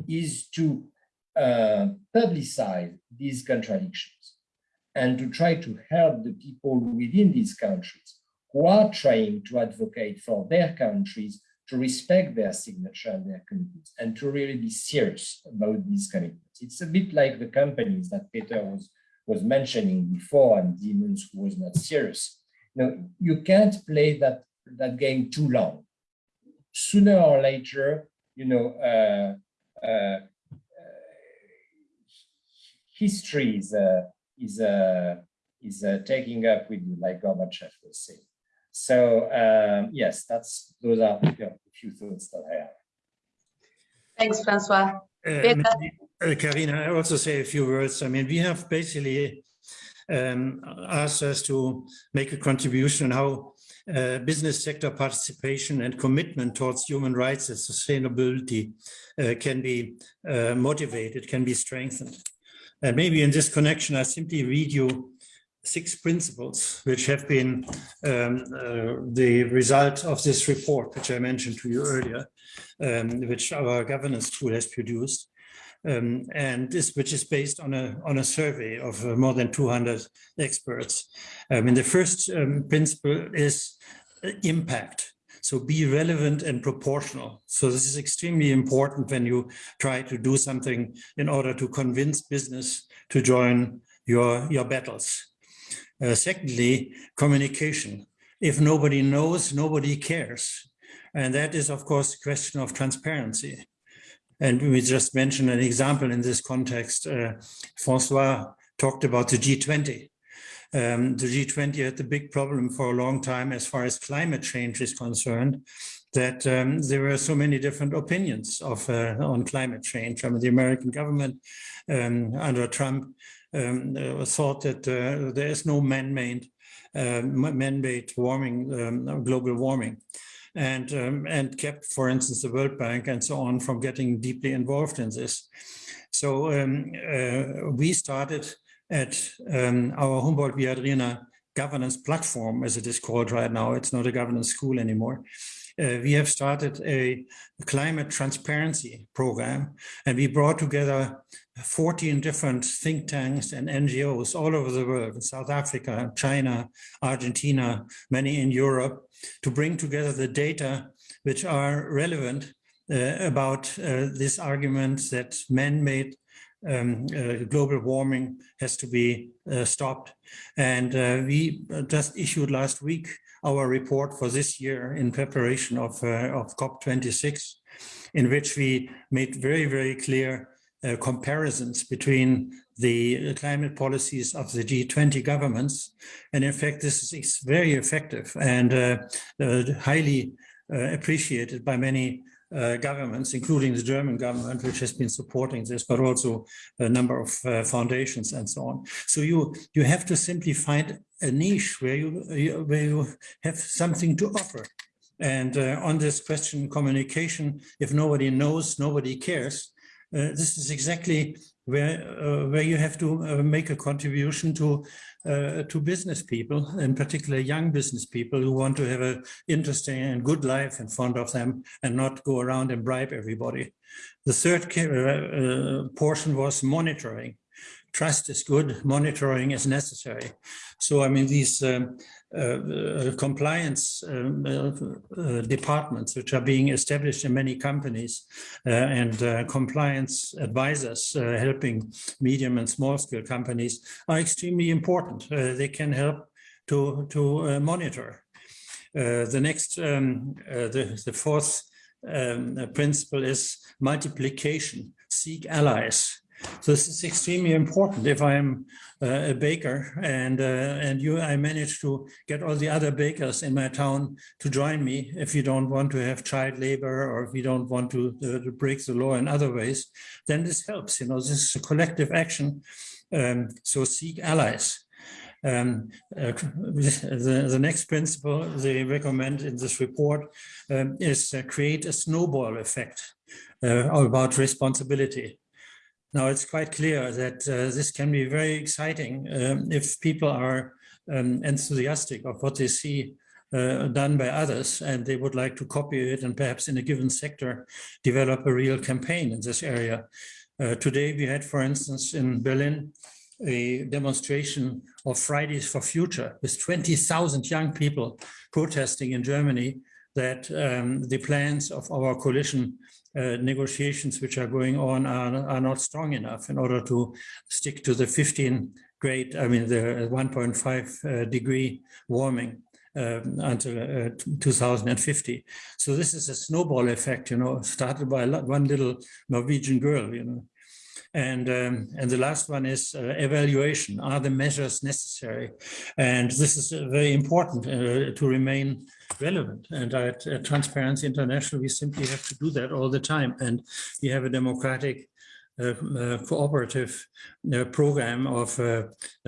is to uh, publicize these contradictions and to try to help the people within these countries who are trying to advocate for their countries to respect their signature and their commitments and to really be serious about these commitments. It's a bit like the companies that Peter was, was mentioning before and Siemens who was not serious. Know, you can't play that, that game too long. Sooner or later, you know, uh, uh, uh, history is, uh, is uh, is uh, taking up with you, like Gorbachev was saying. So um, yes, that's those are you know, a few thoughts that I have. Thanks, Francois. Uh, Karina, I also say a few words. I mean, we have basically um, asked us to make a contribution on how uh, business sector participation and commitment towards human rights and sustainability uh, can be uh, motivated, can be strengthened. And maybe in this connection, I simply read you six principles which have been um, uh, the result of this report, which I mentioned to you earlier, um, which our governance tool has produced. Um, and this, which is based on a on a survey of uh, more than 200 experts. I mean, the first um, principle is uh, impact. So be relevant and proportional. So this is extremely important when you try to do something in order to convince business to join your your battles. Uh, secondly, communication. If nobody knows, nobody cares. And that is, of course, a question of transparency. And we just mentioned an example in this context. Uh, Francois talked about the G20. Um, the G20 had the big problem for a long time as far as climate change is concerned, that um, there were so many different opinions of uh, on climate change. I mean, the American government um, under Trump um, uh, thought that uh, there is no man-made uh, man-made warming, um, global warming and and kept, for instance, the World Bank and so on from getting deeply involved in this. So um, uh, we started at um, our Humboldt Viadrina governance platform, as it is called right now. It's not a governance school anymore. Uh, we have started a climate transparency program, and we brought together 14 different think tanks and NGOs all over the world, South Africa, China, Argentina, many in Europe, to bring together the data which are relevant uh, about uh, this argument that man-made um, uh, global warming has to be uh, stopped. And uh, we just issued last week our report for this year in preparation of, uh, of COP26, in which we made very, very clear uh, comparisons between the climate policies of the G20 governments. And in fact, this is very effective and uh, uh, highly uh, appreciated by many uh, governments, including the German government, which has been supporting this, but also a number of uh, foundations and so on. So you you have to simply find a niche where you where you have something to offer. And uh, on this question, communication, if nobody knows, nobody cares. Uh, this is exactly where uh, where you have to uh, make a contribution to uh, to business people, in particular young business people who want to have an interesting and good life in front of them and not go around and bribe everybody. The third uh, portion was monitoring trust is good, monitoring is necessary. So, I mean, these um, uh, uh, compliance um, uh, uh departments, which are being established in many companies, uh, and uh, compliance advisors helping medium and small scale companies are extremely important. they can help to, to monitor. the next, um, the, the fourth um, principle is multiplication, seek allies. So this is extremely important. If I'm uh, a baker and uh, and you, I manage to get all the other bakers in my town to join me. If you don't want to have child labor or if you don't want to, uh, to break the law in other ways, then this helps. You know, this is a collective action. Um, so seek allies. Um, uh, the, the next principle they recommend in this report um, is uh, create a snowball effect uh, about responsibility. Now, it's quite clear that uh, this can be very exciting um, if people are um, enthusiastic of what they see uh, done by others and they would like to copy it and perhaps in a given sector develop a real campaign in this area. Uh, today we had, for instance, in Berlin, a demonstration of Fridays for Future with 20,000 young people protesting in Germany that um, the plans of our coalition uh, negotiations which are going on are, are not strong enough in order to stick to the 15 grade, I mean, the 1.5 uh, degree warming um, until uh, 2050. So this is a snowball effect, you know, started by one little Norwegian girl, you know. And, um, and the last one is uh, evaluation. Are the measures necessary? And this is uh, very important uh, to remain relevant. And at, at, Transparency International, we simply have to do that all the time. And we have a democratic uh, uh, cooperative uh, program of uh,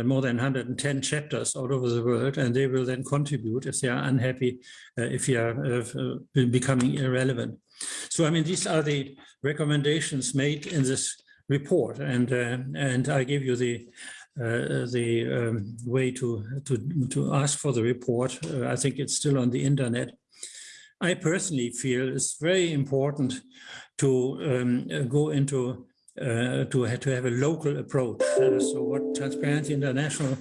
more than 110 chapters all over the world, and they will then contribute if they are unhappy, uh, if you are becoming irrelevant. So, I mean, these are the recommendations made in this report, and and I give you the uh, the um, way to, to, to ask for the report. Uh, I think it's still on the internet. I personally feel it's very important to um, go into uh, to, have, to have a local approach. Uh, so what Transparency International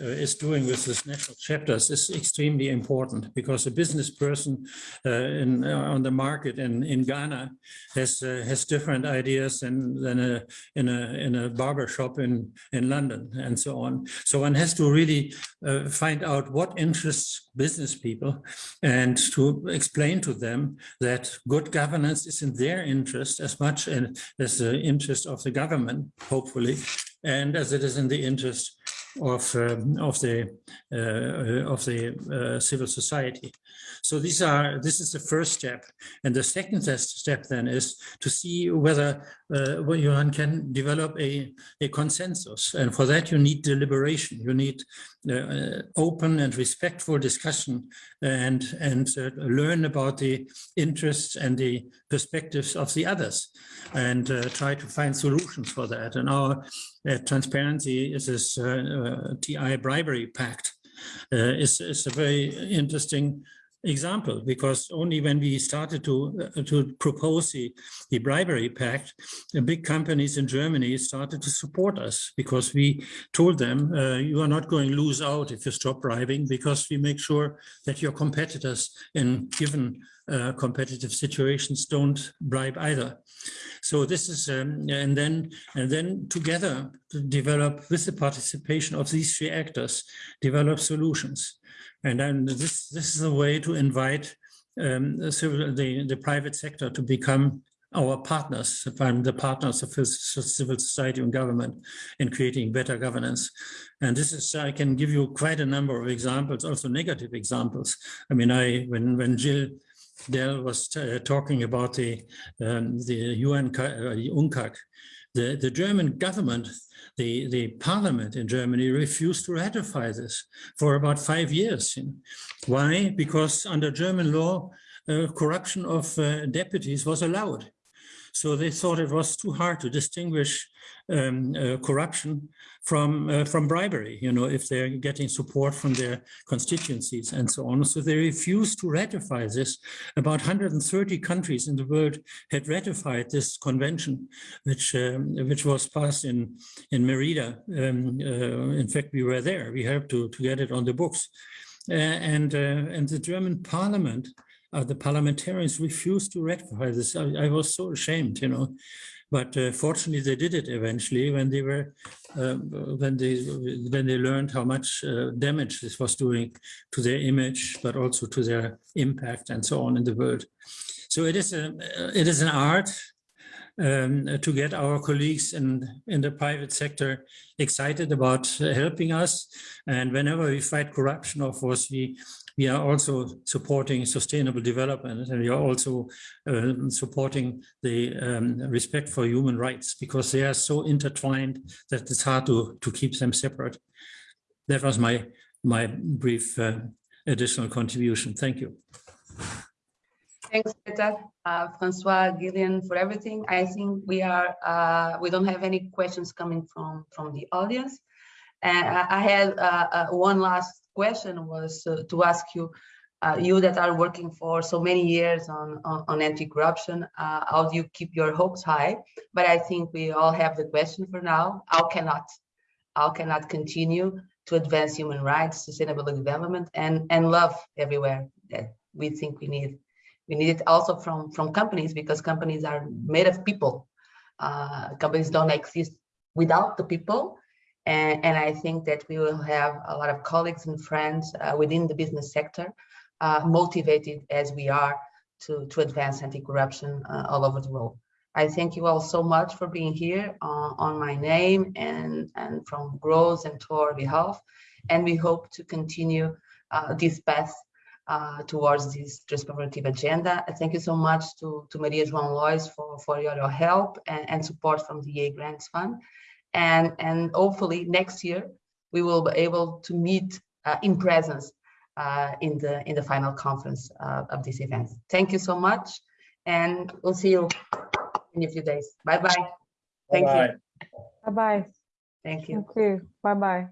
uh, is doing with this national chapters is extremely important because a business person uh, in, uh, on the market in, in Ghana has uh, has different ideas than, than a, in a in a barber shop in, in London and so on. So one has to really uh, find out what interests business people and to explain to them that good governance is in their interest as much as the interest of the government, hopefully, and as it is in the interest of um, of the uh, of the uh, civil society. So these are this is the first step, and the second step then is to see whether uh, one can develop a a consensus, and for that you need deliberation. You need uh, open and respectful discussion, and and uh, learn about the interests and the perspectives of the others, and uh, try to find solutions for that. And our transparency is this TI bribery pact uh, is, is a very interesting example because only when we started to uh, to propose the, the bribery pact the big companies in germany started to support us because we told them uh, you are not going to lose out if you stop bribing because we make sure that your competitors in given uh, competitive situations don't bribe either so this is um, and then and then together to develop with the participation of these three actors develop solutions and then this, this is a way to invite um, the, civil, the, the private sector to become our partners, the partners of civil society and government in creating better governance. And this is, I can give you quite a number of examples, also negative examples. I mean, I when when Jill Dell was uh, talking about the um, the UN uh, UNCAC, the, the German government the, the parliament in Germany refused to ratify this for about five years. Why? Because under German law, uh, corruption of uh, deputies was allowed. So they thought it was too hard to distinguish um, uh, corruption from uh, from bribery. You know, if they're getting support from their constituencies and so on. So they refused to ratify this. About 130 countries in the world had ratified this convention, which um, which was passed in in Merida. Um, uh, in fact, we were there. We helped to to get it on the books. Uh, and uh, and the German Parliament uh, the parliamentarians refused to ratify this. I, I, was so ashamed, you know. But uh, fortunately, they did it eventually when they were uh, when they when they learned how much uh, damage this was doing to their image, but also to their impact and so on in the world. So it is a it is an art um, to get our colleagues in, in the private sector excited about helping us. And whenever we fight corruption, of course, we we are also supporting sustainable development and we are also uh, supporting the um, respect for human rights because they are so intertwined that it's hard to, to keep them separate. That was my, my brief uh, additional contribution. Thank you. Thanks, Peter, uh, Francois, Gillian, for everything. I think we are uh, we don't have any questions coming from from the audience. And I had uh, uh one last question was uh, to ask you, uh, you that are working for so many years on, on, on anti-corruption, uh, how do you keep your hopes high? But I think we all have the question for now, how cannot, how cannot continue to advance human rights, sustainable development, and, and love everywhere that we think we need. We need it also from, from companies because companies are made of people. Uh, companies don't exist without the people and, and, I think that we will have a lot of colleagues and friends uh, within the business sector uh, motivated as we are to, to advance anti-corruption uh, all over the world. I thank you all so much for being here uh, on my name and, and from Gro's and Thor behalf. And we hope to continue uh, this path uh, towards this transformative agenda. I Thank you so much to, to Maria João Lois for, for your, your help and, and support from EEA Grants Fund. And, and hopefully next year, we will be able to meet uh, in presence uh, in the in the final conference uh, of this event. Thank you so much, and we'll see you in a few days. Bye bye. Thank Bye-bye. you. Bye-bye. Thank you. Thank you. Bye-bye.